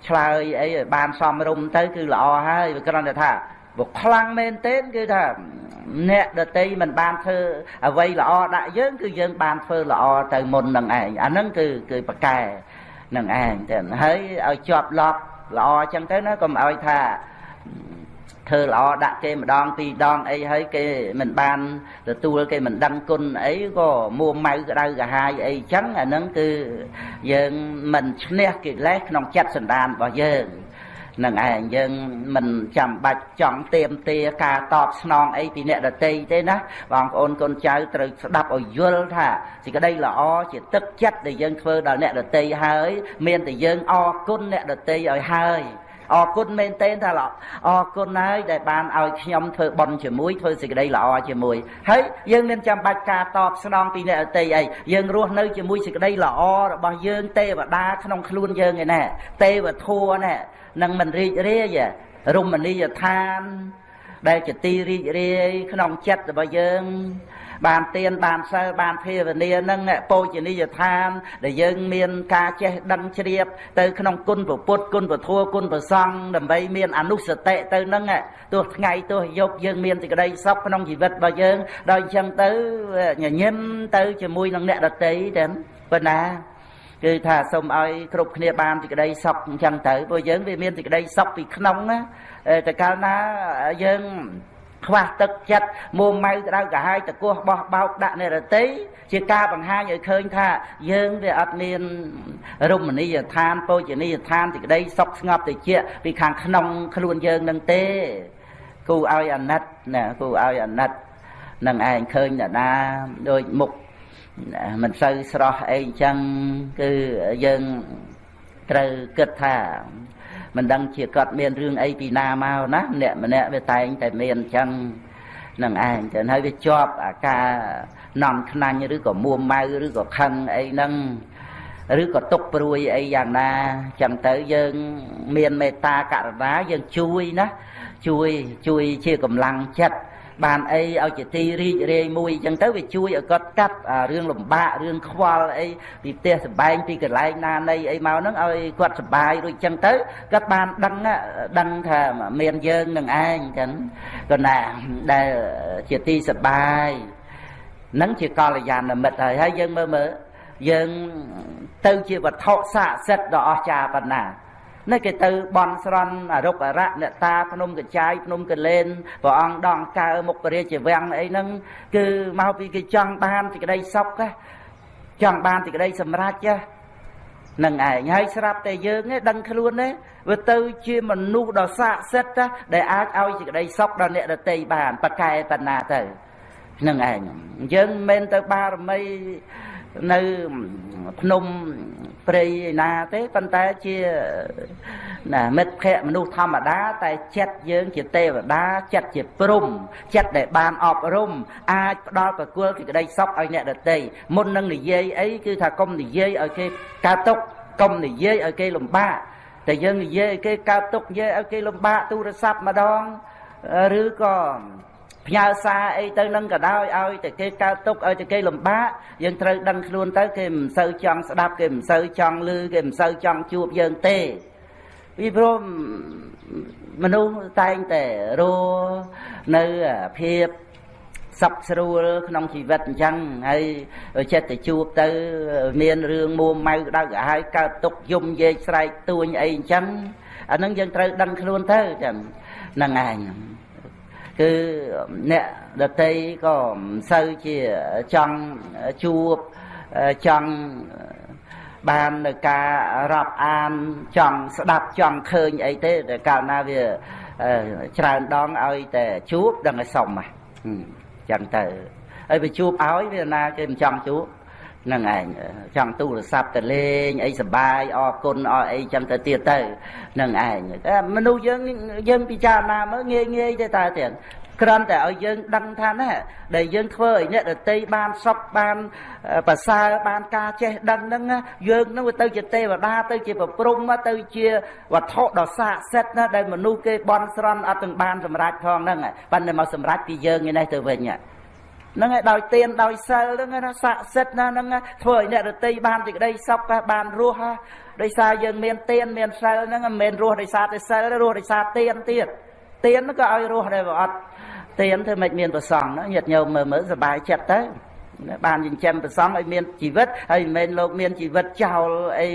ឆ្លើយអីឲ្យបានសមរម្យទៅគឺល្អហើយវាគ្រាន់តែថាបើខ្លាំងមែនទែនគឺថាអ្នកដតីមិនបានធ្វើអ្វីល្អដាក់យើងគឺយើងបានធ្វើល្អទៅមុននឹងឯងអាហ្នឹងគឺគឺប្រកែនឹងឯងតែហើយឲ្យជាប់ឡប់ ល្អអញ្ចឹងទៅណាកុំឲ្យថាធ្វើល្អដាក់គេម្ដងពីរដងអីហើយគេមិនបានទទួលគេមិនដឹងគុណអីក៏មួម៉ៅក្តៅកាហាយអីចឹងអាហ្នឹងគឺយើងមិនឈ្នះកិលេសក្នុងចិត្តសន្តានរបស់យើង នឹងឯងយើងមិនចាំបាច់ចង់ទៀមទាការតបស្នងអីពីអ្នកដតីទេណាបងប្អូនកូនចៅត្រូវស្ដាប់ឲ្យយល់ថាសេចក្តីល្អជាទឹកចិត្តដែលយើងធ្វើដល់អ្នកដតីហើយ មានតែយើងអរគុណអ្នកដតីឲ្យហើយអរគុណមែនទែនថាអរគុណហើយដែលបានឲ្យខ្ញុំធ្វើបន់ជាមួយធ្វើសេចក្តីល្អជាមួយហើយយើងមានចាំបាច់ការតបស្នងពីអ្នកអតីអីយើងរស់នៅជាមួយសេចក្តីល្អរបស់យើងទេវតាក្នុងខ្លួនយើងឯណាទេវធัวណែ នឹងមិនរីករាយរមណីយដ្ឋាន ដែលជាទីរីករាយក្នុងចិត្តរបស់យើង បានទៀនបានសិលបានភាវនានឹងពោជនីយដ្ឋាន ដែលយើងមានការចេះដឹងជ្រាប ទៅក្នុងគុណពុទ្ធគុណពធគុណប្រសង្ឃដើម្បីមានអនុសតិទៅនឹងទោះថ្ងៃទោះយប់យើងមានសេចក្តីសុខក្នុងជីវិតរបស់យើងដល់អញ្ចឹងទៅញញឹមទៅជាមួយនឹងអ្នកដតីតែប៉ុណ្ណា គឺថាសូមឲ្យគ្រប់គ្នាបានសេចក្តីសុខអញ្ចឹងទៅព្រោះយើងវាមានសេចក្តីសុខពីក្នុងណាតែកាលណាយើងខ្វះទឹកចិត្តមួម៉ៅក្តៅកាហាយតកោះបោះបោកដាក់និរតីជាការបង្ហាញឲ្យឃើញថាយើងវាអត់មានរមណីយដ្ឋានពោជនីយដ្ឋានសេចក្តីសុខស្ងប់តិចពីខាងក្នុងខ្លួនយើងនឹងទេគូឲ្យអាណិតណាគូឲ្យអាណិតនឹងឯងឃើញតាណាដូចមុខ មិនសូវស្រស់អីអញ្ចឹងគឺយើងត្រូវគិតថាមិនដឹងជាគាត់មានរឿងអីពីណាមកណាអ្នកម្នាក់វាតែងតែមានអញ្ចឹងនឹងឯងចឹងហើយវាជាប់អាការនំខ្នាញ់ឬក៏មួម៉ៅឬក៏ខឹងអីហ្នឹងឬក៏ទុកព្រួយអីយ៉ាងណាចឹងទៅយើងមានមេត្តាករុណាយើងជួយណាជួយជួយជាកម្លាំងចិត្ត បានអីឲ្យជាទីរីករាយមួយអញ្ចឹងទៅវាជួយឲ្យគាត់កាត់រឿងលំបាករឿងខ្វល់អីពីផ្ទះសម្បែងពីកន្លែងណានៃអីមកហ្នឹងឲ្យគាត់សុបាយរួចអញ្ចឹងទៅគាត់បានដឹងដឹងថាមានយើងនឹងឯងចឹងគាត់ណាដែលជាទីសុបាយនឹងជាកល្យាណមិត្តហើយហើយយើងមើលមើលយើងទៅជាវត្ថុស័ក្តិសិទ្ធិដ៏អស្ចារ្យប៉ុណ្ណា នេះគេទៅបន់ស្រន់អរុកអរៈអ្នកតាភ្នំកចាយភ្នំកលែនព្រះអង្គដងកើមុខរាជវាំងអីហ្នឹងគឺមកពីគេចង់បានសេចក្តីសុខចង់បានសេចក្តីសម្រេចនឹងឯងហើយស្រាប់តែយើងឯងដឹងខ្លួនទេវាទៅជាមនុស្សដ៏ស័ក្តិសិទ្ធិដែលអាចឲ្យសេចក្តីសុខដល់អ្នកដទៃបានប្រកែបណ្ណាទៅនឹងឯងយើងមិនមែនទៅបារមី នៅភ្នំព្រៃឯណាទេប៉ុន្តែជាណាមិត្តភ័ក្តិមនុស្សធម្មតា តែចិត្តយើងជាទេវតាចិត្តជាព្រំចិត្តដែលបានអប់រំអាចផ្ដល់ប្រគល់សេចក្តីសុខឲ្យអ្នកដទៃមុននឹងនិយាយអីគឺថាកុំនិយាយឲ្យគេកើតទុកកុំនិយាយឲ្យគេលំបាកតែយើងនិយាយគេកើតទុកនិយាយឲ្យគេលំបាកទូរស័ព្ទម្ដងឬក៏ ផ្ញើសារអីទៅនឹងក៏ដោយឲ្យតែគេកើតទុកឲ្យតែគេលំបាកយើងត្រូវដឹងខ្លួនទៅគេមិនសូវចង់ស្ដាប់គេមិនសូវចង់ឮគេមិនសូវចង់ជួបយើងទេពីព្រោះមនុស្សតែងតែរស់នៅភាពសុខស្រួលក្នុងជីវិតអញ្ចឹងហើយចិត្តទៅជួបទៅមានរឿងមួម៉ៅក្តៅក្រហាយកើតទុកយំយេកស្រែកទួញអីអញ្ចឹងអានឹងយើងត្រូវដឹងខ្លួនទៅចឹងហ្នឹងឯង គឺអ្នកដតីក៏មិនសូវជាចង់ជួបចង់បាននៅការរាប់អានចង់ស្ដាប់ចង់ឃើញអីទេតែកាលណាវាច្រើនដងឲ្យតែជួបដឹងឲ្យសុំហ្នឹងចឹងទៅហើយវាជួបឲ្យវាណាគេមិនចង់ជួបហ្នឹងឯងចង់ទូរស័ព្ទទៅលេងអីសបាយអរគុណអរអីចឹងទៅទៀតទៅហ្នឹងឯងតែមនុស្សយើងយើងពិចារណាមើលងាយងាយទេតើទៀតគ្រាន់តែឲ្យយើងដឹងថាណាដែលយើងធ្វើឲ្យអ្នកដតីបានសុខបានប្រសើរបានការចេះដឹងហ្នឹងយើងនឹងទៅជាទេវតាទៅជាប្រព្រំទៅជាវត្ថុដ៏ស័ក្តិសិទ្ធណាដែលមនុស្សគេបន់ស្រន់អត់ទាំងបានសម្រេចផងហ្នឹងប៉ុន្តែមកសម្រេចពីយើងឯនេះទៅវិញហ្នឹង ហើយដោយទៀនដោយសិលហ្នឹងណាស័ក្តិសិទ្ធណាហ្នឹងធ្វើឲ្យអ្នករតីបានសេចក្តីសុខបានរស់ដោយសារយើងមានទៀនមានសិលហ្នឹងមិនមែនរស់ដោយសារតែសិលរស់ដោយសារទៀនទៀតទៀនក៏ឲ្យរស់ដែរបើអត់ទៀនធ្វើមិនមានប្រសងញាតិញោមមើលមើលសុបាយចិត្តទៅបានចិញ្ចឹមប្រសងឲ្យមានជីវិតហើយមិនមែនលោកមានជីវិតចោលអី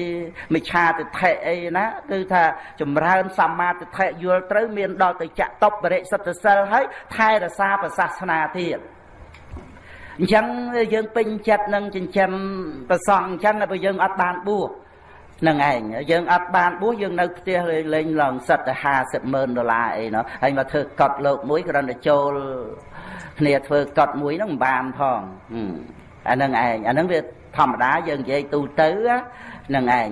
មិឆាទិដ្ឋិអីណាគឺថាចម្រើនសម្មាទិដ្ឋិយល់ត្រូវមានដល់ទៅចៈតបរិសិទ្ធសិលហើយថែរក្សាប្រសាសនាទៀត អញ្ចឹងយើងពេញចិត្តនឹងចិញ្ចឹមប្រសងអញ្ចឹងបើយើងអត់បានបួសនឹងឯងយើងអត់បានបួសយើងនៅផ្ទះលេងឡើងសិតទៅ50ម៉ឺនដុល្លារអីណោះហើយមកធ្វើកត់លោកមួយគ្រាន់តែចូលគ្នាធ្វើកត់មួយហ្នឹងមិនបានផងអានឹងឯងអានឹងវាធម្មតាយើងនិយាយទូទៅនឹងឯង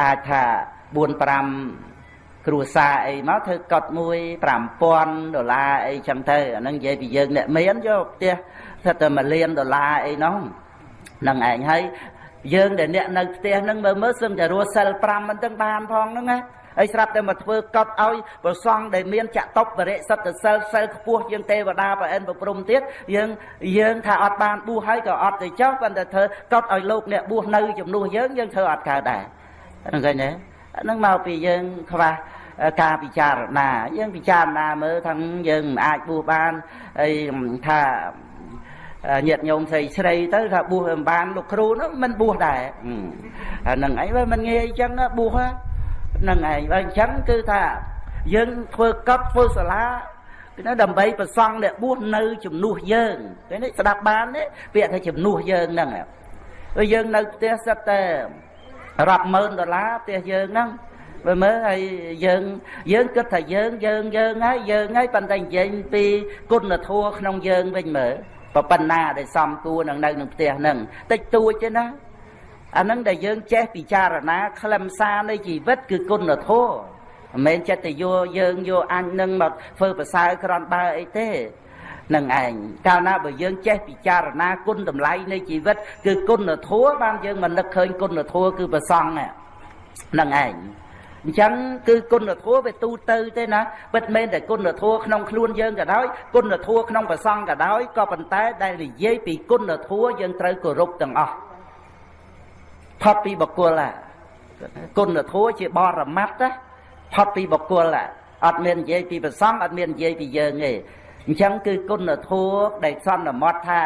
អាចថា4 5គ្រួសារអីមកធ្វើកត់មួយ5000ដុល្លារអីចឹងទៅអានឹងនិយាយពីយើងអ្នកមានយកផ្ទះ ស្ថិតតែ1លានដុល្លារអីនោះនឹងឯងហើយយើងដែលអ្នកនៅផ្ទះហ្នឹងមើលមើលសឹងតែរស់សិល5មិនទាំងបានផងហ្នឹងណាហើយស្រាប់តែមកធ្វើកត់ឲ្យប្រសងដែលមានចតុបរិសិទ្ធសិលសិលខ្ពស់ជាងទេវតាប្រអិនប្រព្រំទៀតយើងយើងថាអត់បានបួសហើយក៏អត់ទៅចោះប៉ុន្តែធ្វើកត់ឲ្យលោកអ្នកបួសនៅជំនួសយើងយើងធ្វើអត់កើតដែរហ្នឹងឃើញទេហ្នឹងមកពីយើងខ្វះការពិចារណាយើងពិចារណាមើលថាយើងមិនអាចបួសបានហើយថា ញាតញោមស្រីស្រីទៅថាបួសមិនបានលោកគ្រូនោះមិនបួសដែរអានឹងអីបើមិនងាយអញ្ចឹងបួសហ្នឹងឯងបើអញ្ចឹងគឺថាយើងធ្វើកប់ធ្វើសាលាគឺដើម្បីប្រសង់អ្នកបួសនៅជំនួសយើងឃើញទេស្ដាប់បានទេពាក្យថាជំនួសយើងហ្នឹងហើយយើងនៅផ្ទះសិតតែរាប់ម៉ឺនដុល្លារផ្ទះយើងហ្នឹងមើលមើលហើយយើងយើងគិតថាយើងយើងយើងហើយយើងហើយប៉ុន្តែនិយាយពីគុណធម៌ក្នុងយើងវិញមើល ប៉ុណ្ណាដែលសំគួរនឹងនៅក្នុងផ្ទះហ្នឹងតិចតួចទេណាអាហ្នឹងដែលយើងចេះពិចារណាខ្លឹមសារនៃជីវិតគឺគុណធម៌មិនមែនចិត្តទៅយកយើងយកអញនឹងមកធ្វើប្រសើរក្រំបើអីទេនឹងឯងកាលណាបើយើងចេះពិចារណាគុណតម្លៃនៃជីវិត គឺគុណធម៌បានយើងមិននឹកឃើញគុណធម៌គឺប្រសង់ហ្នឹងឯង អញ្ចឹងគឺគុណធម៌វាទូទៅទេណាពិតមែនតែគុណធម៌ក្នុងខ្លួនយើងក៏ដោយគុណធម៌ក្នុងប្រសង់ក៏ដោយក៏ប៉ុន្តែដែលនិយាយពីគុណធម៌យើងត្រូវគោរពទាំងអស់ផុតពីបកុលគុណធម៌ជាបរមត្តផុតពីបកុលអត់មាននិយាយពីប្រសង់អត់មាននិយាយពីយើងទេអញ្ចឹងគឺគុណធម៌ដែលសន្មត់ថា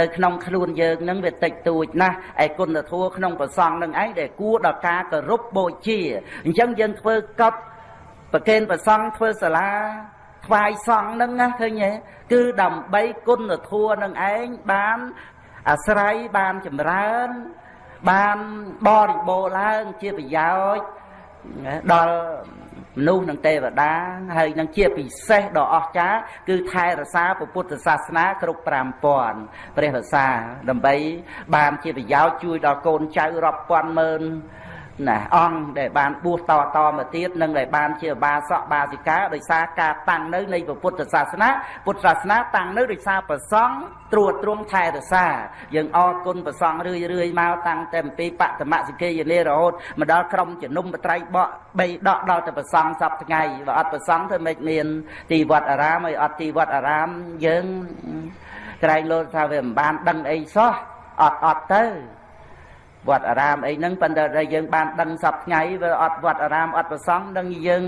នៅក្នុងខ្លួនយើងនឹងវាតិចតួចណាស់ឯគុណធម៌ក្នុងប្រសងនឹងឯងដែលគួរដល់ការគោរពបូជាអញ្ចឹងយើងធ្វើកប់ប្រកេនប្រសងធ្វើសាលាថ្វាយសង្ឃនឹងណាឃើញទេគឺដើម្បីគុណធម៌នឹងឯងបានអាស្រ័យបានចម្រើន បានបរិបូរឡើងជាប្រយោជន៍ដល់ មនុស្សនិងទេវតាហើយនឹងជាពិសេសដ៏អស្ចារ្យគឺថែរក្សាពុទ្ធសាសនាគ្រប់5000ព្រះរសាដើម្បីបានជាប្រយោជន៍ជួយដល់កូនចៅរាប់ពាន់ម៉ឺន ណាអង្គដែលបានបួសតតមកទៀតនិងដែលបានជាបាសកបាសិកាដោយសារការតាំងនៅនៃពុទ្ធសាសនាពុទ្ធសាសនាតាំងនៅដោយសារប្រសង់ត្រួតត្រងថែរក្សាយើងអរគុណប្រសង់រឿយរឿយមកតាំងតែអំពីបតមសិកេយនេរហូតមកដល់ក្រុមជំនុំបត្រៃបកបីដកដល់តែប្រសង់សពថ្ងៃបើអត់ប្រសង់ធ្វើម៉េចមានទីវត្តអារាមហើយអត់ទីវត្តអារាមយើងក្រែងលោថាវាមិនបានដឹងអីសោះអត់អត់ទៅ វត្តអារាមអីហ្នឹងប៉ុន្តែដែលយើងបានដឹងសពថ្ងៃវាអត់វត្តអារាមអត់ប្រសង់នឹងយើង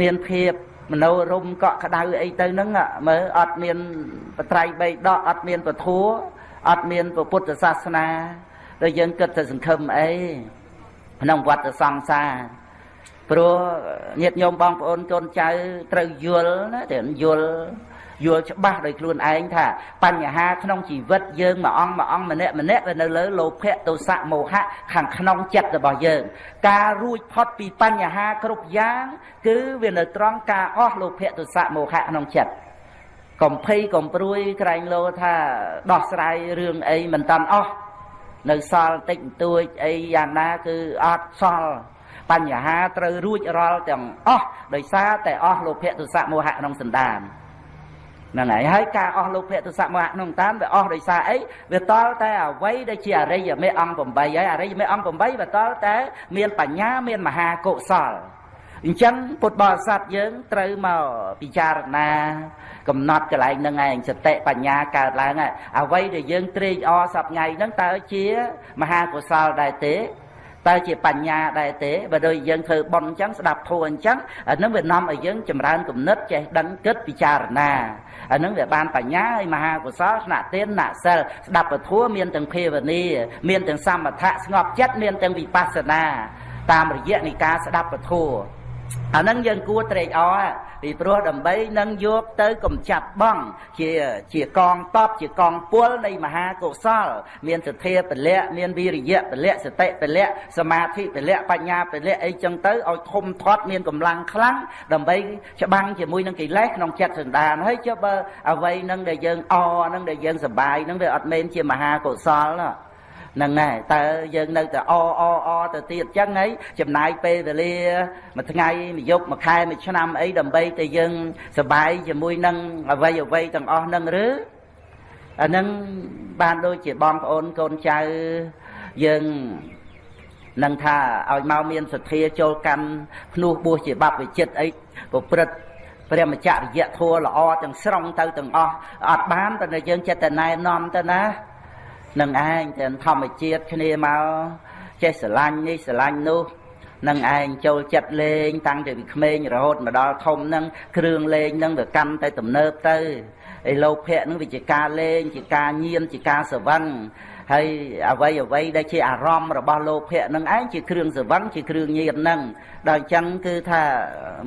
មានភាពមនោរម្យកក់ក្ដៅអីទៅហ្នឹងមើលអត់មានបត្រៃបីដកអត់មានពធัวអត់មានពុទ្ធសាសនាដែលយើងគិតទៅសង្ឃឹមអីក្នុងវត្តសង្សារព្រោះញាតិញោមបងប្អូនកូនចៅត្រូវយល់ណាតែយល់ យល់ច្បាស់ដោយខ្លួនឯងថាបញ្ហាក្នុងជីវិតយើងមួយអង្គមួយអង្គម្នាក់ម្នាក់វានៅលើលោភៈទោសៈមោហៈខាងក្នុងចិត្តរបស់យើង ការរួចផុតពីបញ្ហាគ្រប់យ៉ាង គឺវានៅត្រង់ការអស់លោភៈទោសៈមោហៈក្នុងចិត្តកំភៃកំព្រួយក្រែងលោថាដោះស្រាយរឿងអីមិនតាន់អស់នៅសល់តិចបន្តួចអីយ៉ាងណាគឺអត់សល់បញ្ហាត្រូវរួចរាល់ទាំងអស់ដោយសារតែអស់លោភៈទោសៈមោហៈក្នុងសន្តាន ហ្នឹងហើយហើយការអស់លោភៈទុសៈមោហៈក្នុងតាមវាអស់ដោយសារអីវាតល់តែអ្វីដែលជាអរិយមេអង្គ8ហើយអរិយមេអង្គ8វាតល់តែមានបញ្ញាមានមហាកុសលអញ្ចឹងពុទ្ធបរិស័ទយើងត្រូវមកពិចារណា កំណត់កន្លែងហ្នឹងឯងសតិបញ្ញាកើតឡើងហើយអ្វីដែលយើងត្រេកអរសប្ងៃហ្នឹងតើជាមហាកុសលដែរទេតើជាបញ្ញាដែរទេបើដូចយើងធ្វើបន់អញ្ចឹងស្ដាប់ធម៌អញ្ចឹងអានឹងវានាំឲ្យយើងចម្រើនគំនិតចេះដឹងគិតពិចារណា អានឹងវាបានបញ្ញាហើយមហាកុសលស្នាក់ទានណាក់សិលស្ដាប់ពធัวមានទាំងភាវនាមានទាំងសមថៈស្ងប់ចិត្តមានទាំងវិបស្សនាតាមរយៈនៃការស្ដាប់ពធัวអានឹងយើងគួរត្រេកអរ ពីព្រោះដើម្បីនឹងយកទៅកំចាត់បងជាជាកងតបជាកងពលនៃមហាកុសល មានសទ្ធាពលៈមានវិរិយៈពលៈសតិពលៈសមាធិពលៈបញ្ញាពលៈអីចឹងទៅឲ្យធំធាត់មានកម្លាំងខ្លាំងដើម្បីច្បាំងជាមួយនឹងកិលេសក្នុងចិត្តសន្តានហើយចុះបើអ្វីនឹងដែលយើងអនឹងដែលយើងសប្បាយនឹងវាអត់មែនជាមហាកុសលណា ហ្នឹងហើយតើយើងនៅតែអអអទៅទៀតចឹងហីចំណាយពេលវេលាមួយថ្ងៃមួយយប់មួយខែមួយឆ្នាំអីដើម្បីតែយើងសប្បាយជាមួយនឹងអ្វីអ្វីទាំងអស់ហ្នឹងឬអាហ្នឹងបានដូចជាបងប្អូនកូនចៅយើងនឹងថាឲ្យមកមានសទ្ធាចូលកម្មភ្នោះពោះជាបព្វជិតអីប្រព្រឹត្តព្រះមច្ចរិយធัวល្អទាំងស្រុងទៅទាំងអស់អត់បានតែយើងចិត្តតែណែនាំទៅណា នឹងឯងទាំងធម្មជាតិគ្នាមកចេះស្រឡាញ់នេះស្រឡាញ់នោះនឹងឯងចូលចិត្តលេង តាំងពីក្មេងរហូតមកដល់ធំនឹងគ្រឿងលេងនឹងវាកាន់តែទំនើបទៅឯលោភៈនឹងវាជាការលេងជាការញៀនជាការស្រវឹង ហើយអ្វីអ្វីដែលជាអារម្មណ៍របស់លោភៈនឹងឯងជាគ្រឿងសវឹងជាគ្រឿងញៀននឹងដល់អញ្ចឹងគឺថា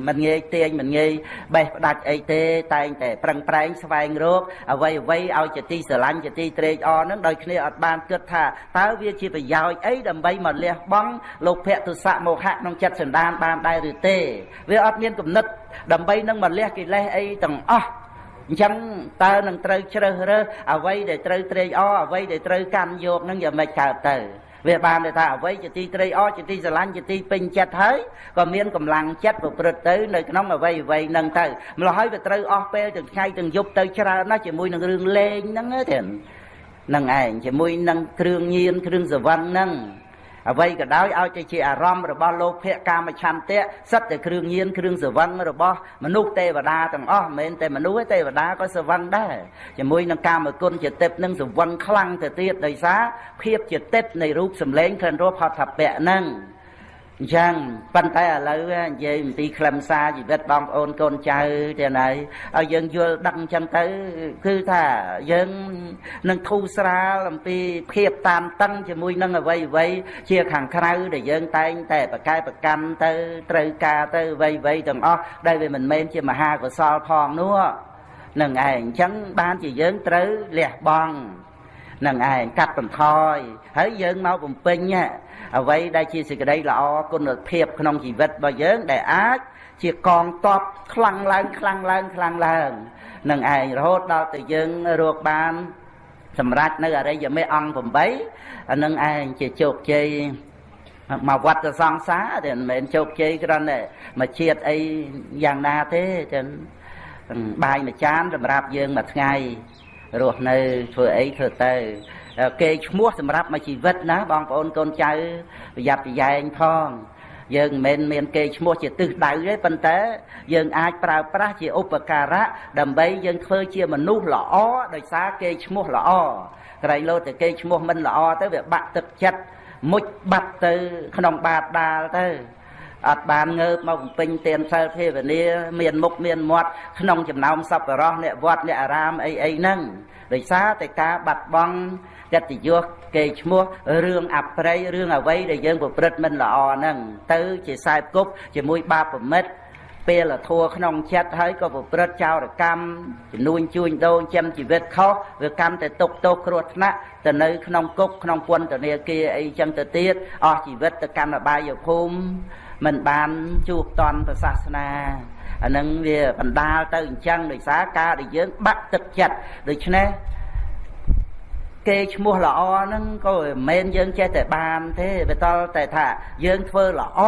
មិនងាយទាញមិនងាយបេះផ្ដាច់អីទេ តែងតែប្រឹងប្រែងស្វែងរកអ្វីអ្វីឲ្យជាទីស្រឡាញ់ជាទីត្រេកអរនឹងដោយគ្នាអត់បានគិតថាតើវាជាប្រយោជន៍អីដើម្បីមកលះបង់លោភៈទុសៈមោហៈក្នុងចិត្តសន្តានបានដែរឬទេ វាអត់មានគំនិតដើម្បីនឹងមកលះកិលេសអីទាំងអស់ អញ្ចឹងតើនឹងត្រូវជ្រើសរើសអ្វីដែលត្រូវត្រេកអរអ្វីដែលត្រូវកាន់យកនឹងយ៉ាងម៉េចកើតទៅវាបានន័យថាអ្វីជាទីត្រេកអរជាទីស្រឡាញ់ជាទីពេញចិត្តហើយក៏មានកម្លាំងចិត្តប្រព្រឹត្តទៅនៅក្នុងអ្វីអ្វីនឹងទៅម្ល៉េះហើយវាត្រូវអស់ពេលទាំងថ្ងៃទាំងយប់ទៅច្រើនណាស់ជាមួយនឹងរឿងលេងហ្នឹងទេនឹងឯងជាមួយនឹងគ្រឿងញៀនគ្រឿងសវឹងហ្នឹង អ្វីក៏ដោយឲ្យតែជាអារម្មណ៍របស់លោភៈកាមឆន្ទៈសិតតែគ្រឿងញៀនគ្រឿងសវឹងរបស់មនុស្សទេវតាទាំងអស់មិនមែនតែមនុស្សទេទេវតាក៏សវឹងដែរជាមួយនឹងកាមគុណចិត្តិបនឹងសវឹងខ្លាំងទៅទៀតដោយសារភាពចិត្តិបនៃរូបសម្លេងក្លិនរសផតថពៈហ្នឹង អញ្ចឹងប៉ុន្តែឥឡូវនិយាយអំពីខ្លឹមសារជីវិតបងប្អូនកូនចៅទាំងហើយឲ្យយើងយល់ដឹងអញ្ចឹងទៅ គឺថាយើងនឹងធូរស្រាលអំពីភាពតាមតឹងជាមួយនឹងអ្វីអ្វីជាខាងក្រៅដែលយើងតែងតែប្រកែប្រកាន់ទៅត្រូវការទៅអ្វីអ្វីទាំងអស់ដែលវាមិនមែនជាមហាកុសលផងនោះនឹងឯងអញ្ចឹងបានជាយើងត្រូវលះបង់នឹងឯងកាត់បន្ថយហើយយើងមកបំពេញ អ្វីដែលជាសេចក្តីល្អគុណភាពក្នុងជីវិតរបស់យើងដែលអាចជាកងតបខ្លាំងឡើងខ្លាំងឡើងខ្លាំងឡើងនឹងឯងរហូតដល់ទៅយើងរកបានសម្រាប់នៅអរិយមេអង្គ8អានឹងឯងជាជោគជ័យមកវត្តសង្សារតែមិនមែនជោគជ័យគ្រាន់តែមកជាតិអីយ៉ាងណាទេចឹងបាយមួយចានសម្រាប់យើងមួយថ្ងៃ រស់នៅធ្វើអីធ្វើទៅគេឈ្មោះសម្រាប់មួយជីវិតណាបងប្អូនកូនចៅប្រយ័ត្នប្រយែងផងយើងមិនមែនមានគេឈ្មោះជាទិសដៅទេប៉ុន្តែយើងអាចប្រើប្រាស់ជាឧបការៈដើម្បីយើងធ្វើជាមនុស្សល្អដោយសារគេឈ្មោះល្អក្រែងលោតែគេឈ្មោះមិនល្អទៅវាបាក់ទឹកចិត្តមុជបាត់ទៅក្នុងបាតដាលទៅ អត់បានងើបមកបំពេញទានសិលភាវនាមានមុខមានមាត់ក្នុងចំណោមសប្បុរសអ្នកវត្តអ្នកអារាមអីអីហ្នឹងដោយសារតែការបាត់បង់កិត្តិយសគេឈ្មោះរឿងអប្រ័យរឿងអ្វីដែលយើងប្រព្រឹត្តមិនល្អហ្នឹងទៅជាខ្សែគប់ជាមួយបាបប្រមិតពេលធัวក្នុងចិត្តហើយក៏ប្រព្រឹត្តចោរកម្មជំនួញជួញដូរចិញ្ចឹមជីវិតខុសវាកាន់តែទុកទោសគ្រោះថ្នាក់ទៅនៅក្នុងគុកក្នុងពន្ធនាគារអីចឹងទៅទៀតអស់ជីវិតទៅកាន់អបាយភូមិ មិនបានជួបតន់ប្រសាសនាអានឹងវាបណ្ដាលទៅអញ្ចឹងដោយសារការដែលយើងបាក់ទឹកចិត្តដូច្នេះគេឈ្មោះល្អហ្នឹងក៏មិនមែនយើងចេះតែបានទេវាតល់តែថាយើងធ្វើល្អ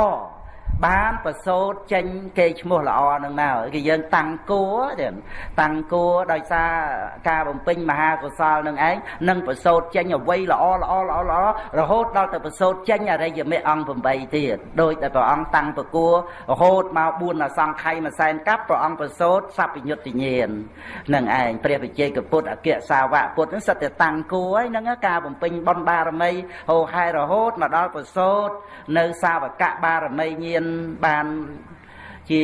បានប្រសូតចេញគេឈ្មោះល្អនឹងមកគឺយើងតាំងគួរតាំងគួរដោយសារការបំពេញមហាកុសលនឹងឯងនឹងប្រសូតចេញអ្វីល្អល្អល្អល្អរហូតដល់ទៅប្រសូតចេញអរិយមេអង្គ8ទៀតដោយតែព្រះអង្គតាំងប្រគួររហូតមក4អសង្ខ័យមួយសែនកាប់ព្រះអង្គប្រសូតសัพពញុត្តញាណនឹងឯងព្រះវិជ័យកពុទ្ធអគ្គសាវកពុទ្ធនឹងសិតតែតាំងគួរហើយនឹងការបំពេញបុណ្យបារមីហោហែរហូតមកដល់ប្រសូតនៅសាវកបារមីញាណបានជា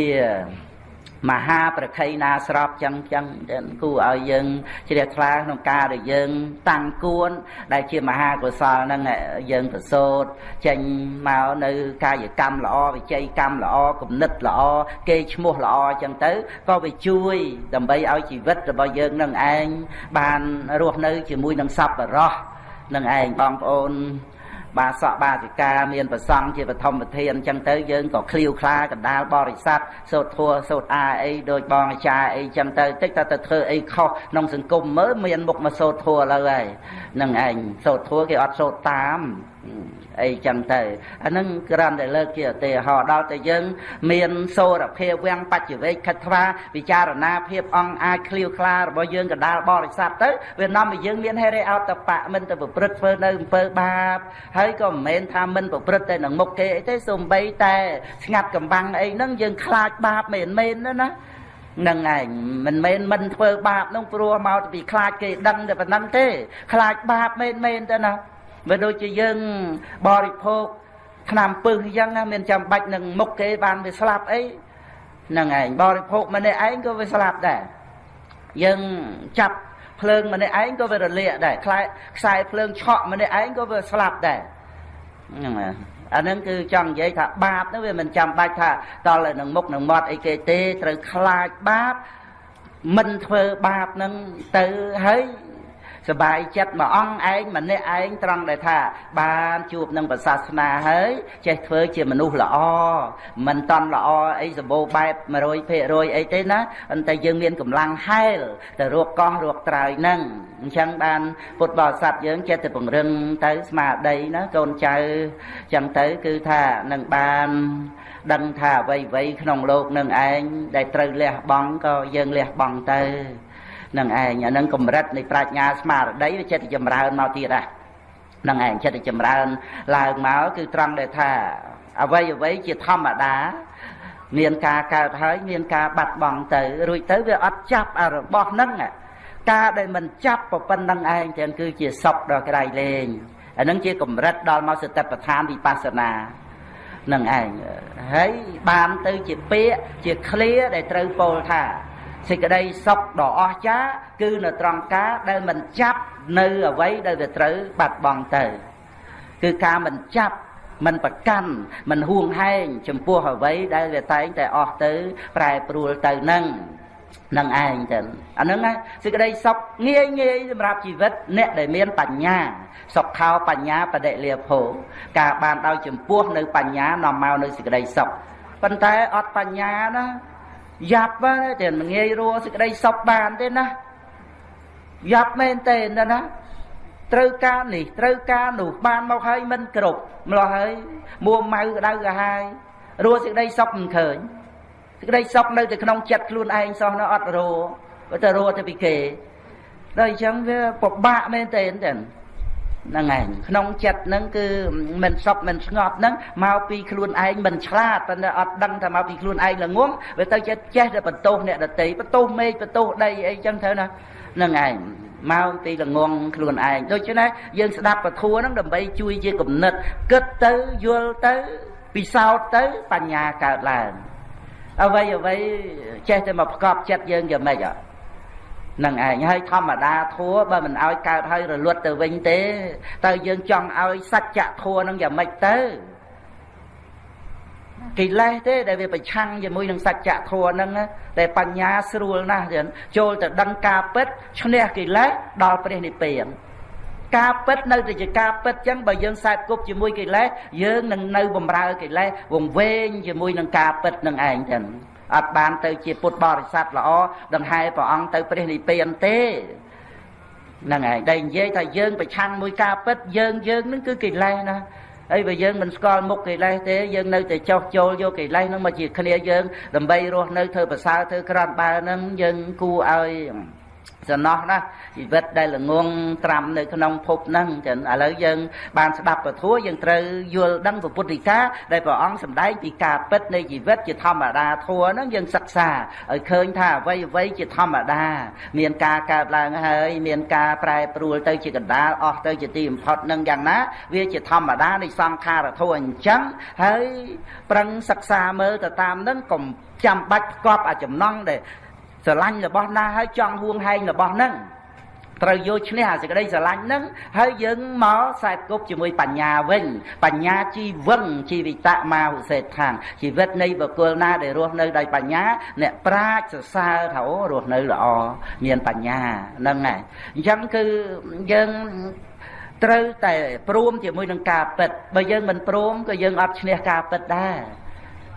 មហាប្រខ័យណាស្របចឹងចឹងគូឲ្យយើងជ្រះថ្លាក្នុងការដែលយើង តាំងគួន ដែលជាមហាកុសលហ្នឹងយើងប្រសូតចេញមកនៅកាយកម្មល្អវិជ័យកម្មល្អគំនិតល្អគេឈ្មោះល្អចឹងទៅក៏វាជួយ ដើម្បីឲ្យជីវិតរបស់យើងនឹងឯងបានរស់នៅជាមួយនឹងសប្បុរសនឹងឯងបងប្អូន បាសកបាសិកាមានប្រសង់ជាបឋមប្រធានអញ្ចឹងទៅយើងក៏ឃ្លាវខ្លាកណ្ដាលបរិស័ទសូត្រធัวសូត្រអាអីដូចបងអាចារ្យអីអញ្ចឹងទៅតិចតែទៅធ្វើអីខុសក្នុងសង្គមមើលមានមុខមកសូត្រធัวលើហើយនឹងឯងសូត្រធัวគេអត់សូត្រតាម អីចឹងទៅអានឹងគ្រាន់តែលើកជាឧទាហរណ៍ដល់តែយើង មានសូរភាពវាំងបច្ចវេកខិតថ្វាពិចារណាភាពអង្គអាចឃ្លាវខ្លារបស់យើងកដាលបរិស័ទទៅវានាំឲ្យយើងមានហេរិអតបៈមិនទៅប្រព្រឹត្តធ្វើនៅអំពើបាបហើយក៏មិនមែនថាមិនប្រព្រឹត្តតែនឹងមុខគេអីទេសូម្បីតែស្ងាត់កំបាំងអីហ្នឹងយើងខ្លាចបាបមិនមែនណាណានឹងឯងមិនមែនមិនធ្វើបាបនោះព្រោះមកពីខ្លាចគេដឹងតែប៉ុណ្ណឹងទេ ខ្លាចបាបមែនមែនទៅណា បើដូចជាយើងបរិភោគថ្នាំពឹសអញ្ចឹងមានចាំបាច់នឹងមុខគេបានវាស្លាប់អីហ្នឹងឯងបរិភោគម្នាក់ឯងក៏វាស្លាប់ដែរយើងចាប់ភ្លើងម្នាក់ឯងក៏វារលាកដែរខ្លែខ្សែភ្លើងឆក់ម្នាក់ឯងក៏វាស្លាប់ដែរហ្នឹងអានឹងគឺចង់និយាយថាបាបនោះវាមិនចាំបាច់ថាតល់នឹងមុខនឹងមាត់អីគេទេត្រូវខ្លាចបាបមិនធ្វើបាបនឹងទៅហើយ សบายចិត្តមួយអង្គឯងម្នាក់ឯងត្រង់ដែលថា បានជួបនឹងប្រសាសនាហើយចេះធ្វើជាមនុស្សល្អមិនតន់ល្អអីសម្បូរបែប100%អីទេណាប៉ុន្តែយើងមានកម្លាំងហែលទៅរកកោះរកត្រើយហ្នឹងអញ្ចឹងបានពុទ្ធបរិស័ទយើងចេះតែពង្រឹងទៅស្មារតីណាកូនចៅអញ្ចឹងទៅគឺថានឹងបានដឹងថាអ្វីអ្វីក្នុងលោកនឹងឯងដែលត្រូវលះបង់ក៏យើងលះបង់ទៅ នឹងឯងអានឹងកម្រិតនៃប្រាជ្ញាស្មារតីវាចិត្តចម្រើនមកទៀតហ่ะនឹងឯងចិត្តចម្រើនឡើងមកគឺត្រង់ដែលថាអ្វីអ្វីជាធម្មតាមានការកើតហើយមានការបាត់បង់ទៅរួចទៅវាអត់ចាប់អារបស់ហ្នឹងការដែលមិនចាប់ប៉ុណ្្នឹងឯងទាំងគឺជាសុខដល់ក្រៃលែងអានឹងជាកម្រិតដល់មកសតិប្បដ្ឋានវិបស្សនានឹងឯងហើយបានទៅជាពាក្យជាឃ្លាដែលត្រូវពោលថា សេចក្តីសុខដ៏អស្ចារ្យគឺនៅត្រង់ការដែលមិនចាប់នៅអ្វីដែលវាត្រូវបាត់បង់ទៅ គឺការមិនចាប់មិនប្រកាន់មិនហួងហែងចំពោះអ្វីដែលវាតែងតែអស់ទៅប្រែប្រួលទៅនឹងនឹងឯងទៅអាហ្នឹងសេចក្តីសុខងាយងាយសម្រាប់ជីវិតអ្នកដែលមានបញ្ញាសុខោបញ្ញាបដិលាភោការបានដោយចំពោះនៅបញ្ញានាំមកនៅសេចក្តីសុខប៉ុន្តែអត់បញ្ញាណា យ៉ាប់តែមិនងាយរួសេចក្តីសុខបានទេណាយ៉ាប់មែនទេណាណាត្រូវការនេះត្រូវការនោះបានមកហើយមិនគ្រប់ម្លោះហើយមួម៉ៅក្តៅកាហាយរស់សេចក្តីសុខមិនឃើញសេចក្តីសុខនៅតែក្នុងចិត្តខ្លួនឯងសោះនៅអត់រស់តែរស់ទៅពីគេដល់អញ្ចឹងវាពិបាកមែនទេចឹង ហ្នឹងឯងក្នុងចិត្តហ្នឹងគឺមិនសុខមិនស្ងប់ហ្នឹងមកពីខ្លួនឯងមិនឆ្លាតប៉ុន្តែអត់ដឹងថាមកពីខ្លួនឯងល្ងងវាទៅចេះចេះតែបន្ទោសអ្នកដតីបន្ទោសមេឃបន្ទោសដីអីចឹងទៅណាហ្នឹងឯងមកពីល្ងងខ្លួនឯងដូច្នេះយើងស្ដាប់ពធហ្នឹងដើម្បីជួយជាគំនិតគិតទៅយល់ទៅពិសោធន៍ទៅបញ្ញាកើតឡើងអ្វីអ្វីចេះតែមកប្រកបចិត្តយើងយ៉ាងម៉េចអត់ នឹងឯងហើយធម្មតាធัวបើមិនឲ្យកើតហើយរលត់ទៅវិញទេតើយើងចង់ឲ្យសច្ចធัวនឹងយ៉ាងម៉េចទៅកិលេសទេដែលវាប្រឆាំងជាមួយនឹងសច្ចធម៌ហ្នឹងតែបញ្ញាស្រួលណាស់ទៀតចូលទៅដឹងការពិតឈ្នះកិលេសដល់ព្រះនិព្វានការពិតនៅតែជាការពិតចឹងបើយើងសែបគប់ជាមួយកិលេសយើងនឹងនៅបំរើកិលេសវង្វេងជាមួយនឹងការពិតនឹងឯងចឹង អត់បានទៅជាពុទ្ធបរិស័ទល្អដង្ហែព្រះអង្គទៅព្រះនិព្វានទេហ្នឹងហើយដែលនិយាយថាយើងប្រឆាំងមួយការពិតយើងយើងនឹងគឺកិលេសណាហើយបើយើងមិនស្គាល់មុខកិលេសទេយើងនៅតែចោះចូលយកកិលេសហ្នឹងមកជាគ្នាយើងដើម្បីរស់នៅធ្វើប្រសើរធ្វើក្រំបើហ្នឹងយើងគួរឲ្យ សំណោះណាជីវិតដែលល្ងងត្រាំនៅក្នុងភពហ្នឹងចឹងឥឡូវយើង បានស្ដាប់ពធយើងត្រូវយល់ដឹងពុទ្ធិកាដែលព្រះអង្គសម្ដែងពីការពិតនៃជីវិតជាធម្មតាធัวហ្នឹងយើងសិក្សាឲ្យឃើញថាអ្វីអ្វីជាធម្មតា មានការកើតឡើងហើយ មានការប្រែប្រួលទៅជាកណ្ដាលអស់ទៅជាទីបំផុតនឹងយ៉ាងណា វាជាធម្មតានៃសង្ខារធัวអញ្ចឹងហើយប្រឹងសិក្សាមើលទៅតាមហ្នឹងកុំចាំបាច់ផ្គប់អាចំណងដែល ស្រឡាញ់របស់ណាហើយចង់ហួងហែងរបស់ហ្នឹងត្រូវយកឈ្នះអាសេចក្តីស្រឡាញ់ហ្នឹងហើយយើងមកខ្សែគប់ជាមួយបញ្ញាវិញ បញ្ញាជីវឹងជីវិតមាវិសេដ្ឋានជីវិតនៃបុគ្គលណាដែលរស់នៅដោយបញ្ញា អ្នកប្រាជ្ញសរសើរថាអូរស់នៅល្អមានបញ្ញាហ្នឹងហើយអញ្ចឹងគឺយើងត្រូវតែព្រមជាមួយនឹងការពិតបើយើងមិនព្រមក៏យើងអត់ឈ្នះការពិតដែរ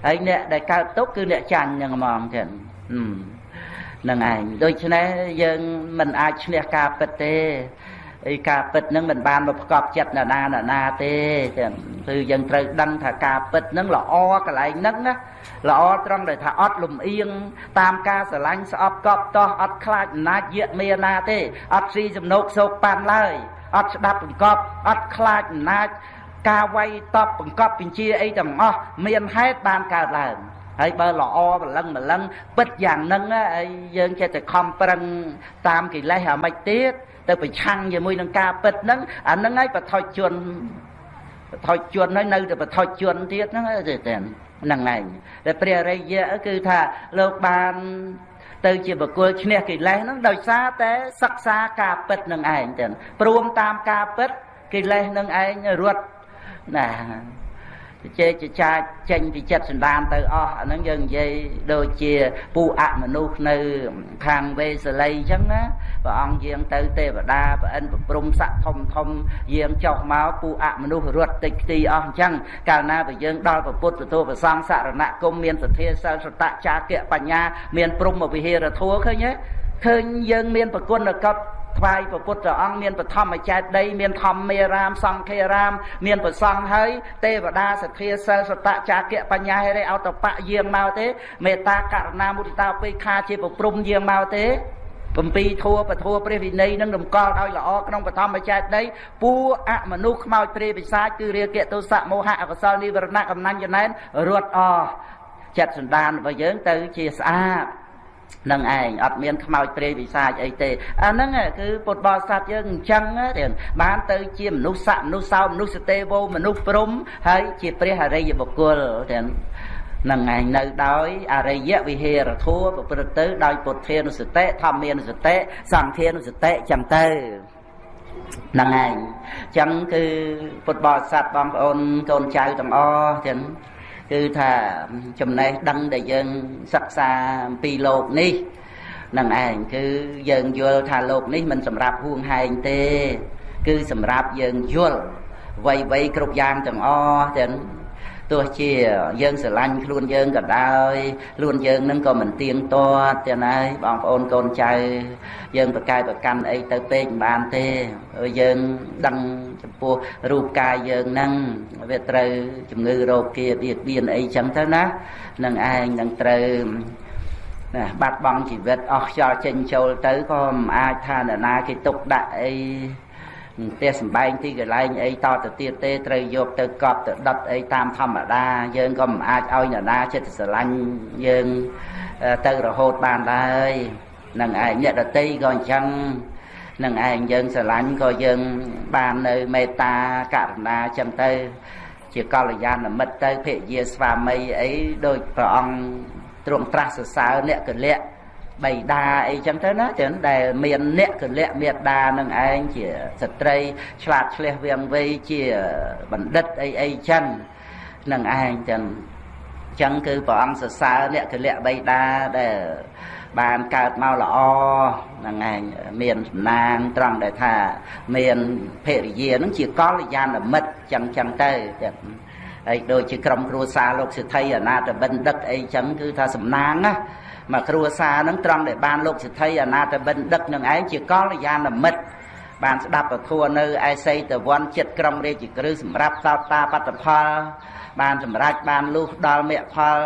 ហើយអ្នកដែលកើតទុកគឺអ្នកចាញ់ហ្នឹងហ្មងចឹង នឹងឯងដូច្នេះយើងមិនអាចឈ្នះការពិតទេអីការពិតហ្នឹងមិនបានមកប្រកបចិត្តណាណាណាណាទេចឹងគឺយើងត្រូវដឹងថាការពិតហ្នឹងល្អកន្លែងហ្នឹងណាល្អត្រង់ដែលថាអត់លំអៀងតាមការស្រឡាញ់ស្អប់កប់តោះអត់ខ្លាចអំណាចយាកមេណាទេអត់ស៊ីសំណោកសោកប៉ាន់ឡើយអត់ស្ដាប់បង្កប់អត់ខ្លាចអំណាចការវាយតបបង្កប់បញ្ជាអីទាំងអស់មានហេតុបានកើតឡើង ហើយបើល្អបលឹងបលឹងពិតយ៉ាងហ្នឹងហើយយើងចេះតែខំប្រឹងតាមកិលេសអាមិនទៀតទៅប្រឆាំងជាមួយនឹងការពិតហ្នឹងអាហ្នឹងហើយបថុជនបថុជនហើយនៅតែបថុជនទៀតហ្នឹងទេតែហ្នឹងឯងតែព្រះរិយៈគឺថាលោកបានទៅជាបកុលឈ្នះកិលេសហ្នឹងដោយសារតែសិក្សាការពិតនឹងឯងទៅព្រមតាមការពិតកិលេសនឹងឯងរត់ណា ជជែកចចាចចេញពីចិត្តសន្តានទៅអស់អាហ្នឹងយើងនិយាយដូចជាពូអមនុស្សនៅខាងវេសលីអញ្ចឹងណាព្រះអង្គយាងទៅទេវតាប្រអិនប្រព្រំស័កធំធំយាងចុះមកពូអមនុស្សរត់តិចខ្ទីអស់អញ្ចឹងកាលណាបើយើងដល់ពុទ្ធទោប្រសង្ឃសរណគមមានសទ្ធាសិលសតៈចាគៈបញ្ញា មានព្រំវិហារធัวឃើញទេឃើញយើងមានប្រគុណកប់ ថ្វាយព្រះពុទ្ធអង្គមានបឋមចេតដីមានធម្មមេរាមសង្ឃេរាម មានប្រសង់ហើយទេវតាសទ្ធាសិលសតចាគៈបញ្ញាហេរិអតបៈយាងមកទេមេត្តាករណាមុទិតាពេខាជាប្រព្រំយាងមកទេបំពីធัวពធัวព្រះវិន័យនឹងរំកល់ឲ្យល្អក្នុងបឋមចេតដីពួអមនុស្សខ្មោចព្រាយពិសាចគឺរាគៈទោសៈមោហៈអកុសលនិវរណៈកំណាញ់ចំណែនរត់អស់ចិត្តសន្តានរបស់យើងទៅជាស្អាត នឹងឯងអត់មានខ្មោចព្រាយវិសាចអីទេអាហ្នឹងគឺពុទ្ធបរិស័ទយើងអញ្ចឹងទេបានទៅជាមនុស្សស័កមនុស្សសោមនុស្សទេវមនុស្សព្រំហើយជាព្រះអរិយបុគ្គលទេនឹងឯងនៅដោយអរិយវិហេរធัวប្រព្រឹត្តទៅដោយពុទ្ធានុសតិធម្មានុសតិសង្ឃានុសតិចឹងទៅហ្នឹងឯងចឹងគឺពុទ្ធបរិស័ទបងប្អូនកូនចៅទាំងអស់ទាំង គឺថាចំណេះដឹងដែលយើងសិក្សាអំពីលោកនេះនឹងឯងគឺយើងយល់ថាលោកនេះមិនសម្រាប់ហួងហែងទេ គឺសម្រាប់យើងយល់វ័យវ័យគ្រប់យ៉ាងទាំងអស់ទាំង ទោះជាយើងស្រឡាញ់ខ្លួនយើងក៏ដោយខ្លួនយើងនឹងក៏មិនទៀងទាត់ទេណាបងប្អូនកូនចៅយើងប្រកែប្រកាន់អីទៅពេកមិនបានទេយើងដឹងចំពោះរូបកាយយើងហ្នឹងវាត្រូវជំងឺរោគគាបៀតបៀនអីចឹងទៅណានឹងឯងនឹងត្រូវណាបាត់បង់ជីវិតអស់ខ្យល់ចេញចូលទៅក៏មិនអាចថានរណាគេទុកដាក់អី ផ្ទះសំបែងទីកន្លែងអីតទៅទៀតទេត្រូវយកទៅកប់ទៅដុតអីតាមធម្មតា យើងក៏មិនអាចឲ្យនរណាចិត្តស្រឡាញ់យើងទៅរហូតបានដែរនឹងឯងអ្នកដតីក៏អញ្ចឹងនឹងឯងយើងស្រឡាញ់ក៏យើងបាននៅមេត្តាករុណាចឹងទៅ ជាកល្យាណមិត្តទៅភរិយាស្វាមីអីដូចព្រះអង្គទ្រង់ត្រាស់សរសើរអ្នកកលៈ បៃតាអីចឹងទៅណាចឹងដែលមានអ្នកកលៈមេដានឹងឯងជាស្ត្រី ឆ្លាតឆ្លៀសវាងវៃជាបណ្ឌិតអីអីចឹងនឹងឯងចឹងចឹងគឺព្រះអង្គសរសើរអ្នកកលៈបៃតាដែលបានកើតមកល្អហ្នឹងឯងមានសំណាងត្រង់ដែលថាមានភរិយានឹងជាកល្យាណមិត្តចឹងចឹងទៅចឹងហើយដូចជាក្រុមគ្រួសារលោកសិទ្ធិអនាតបិណ្ឌិតអីចឹងគឺថាសំណាងណា មកគ្រួសារនឹងត្រង់ដែលបានលោកសិទ្ធិអនាតបិណ្ឌិតនឹងឯងជាកល្យាណមិត្តបានស្ដាប់ពធនៅឯសីតវ័នចិត្តក្រុមរាជក្រឹសម្រាប់តោតាបត្តផលបានសម្រេចបានលុះដល់មគ្គផល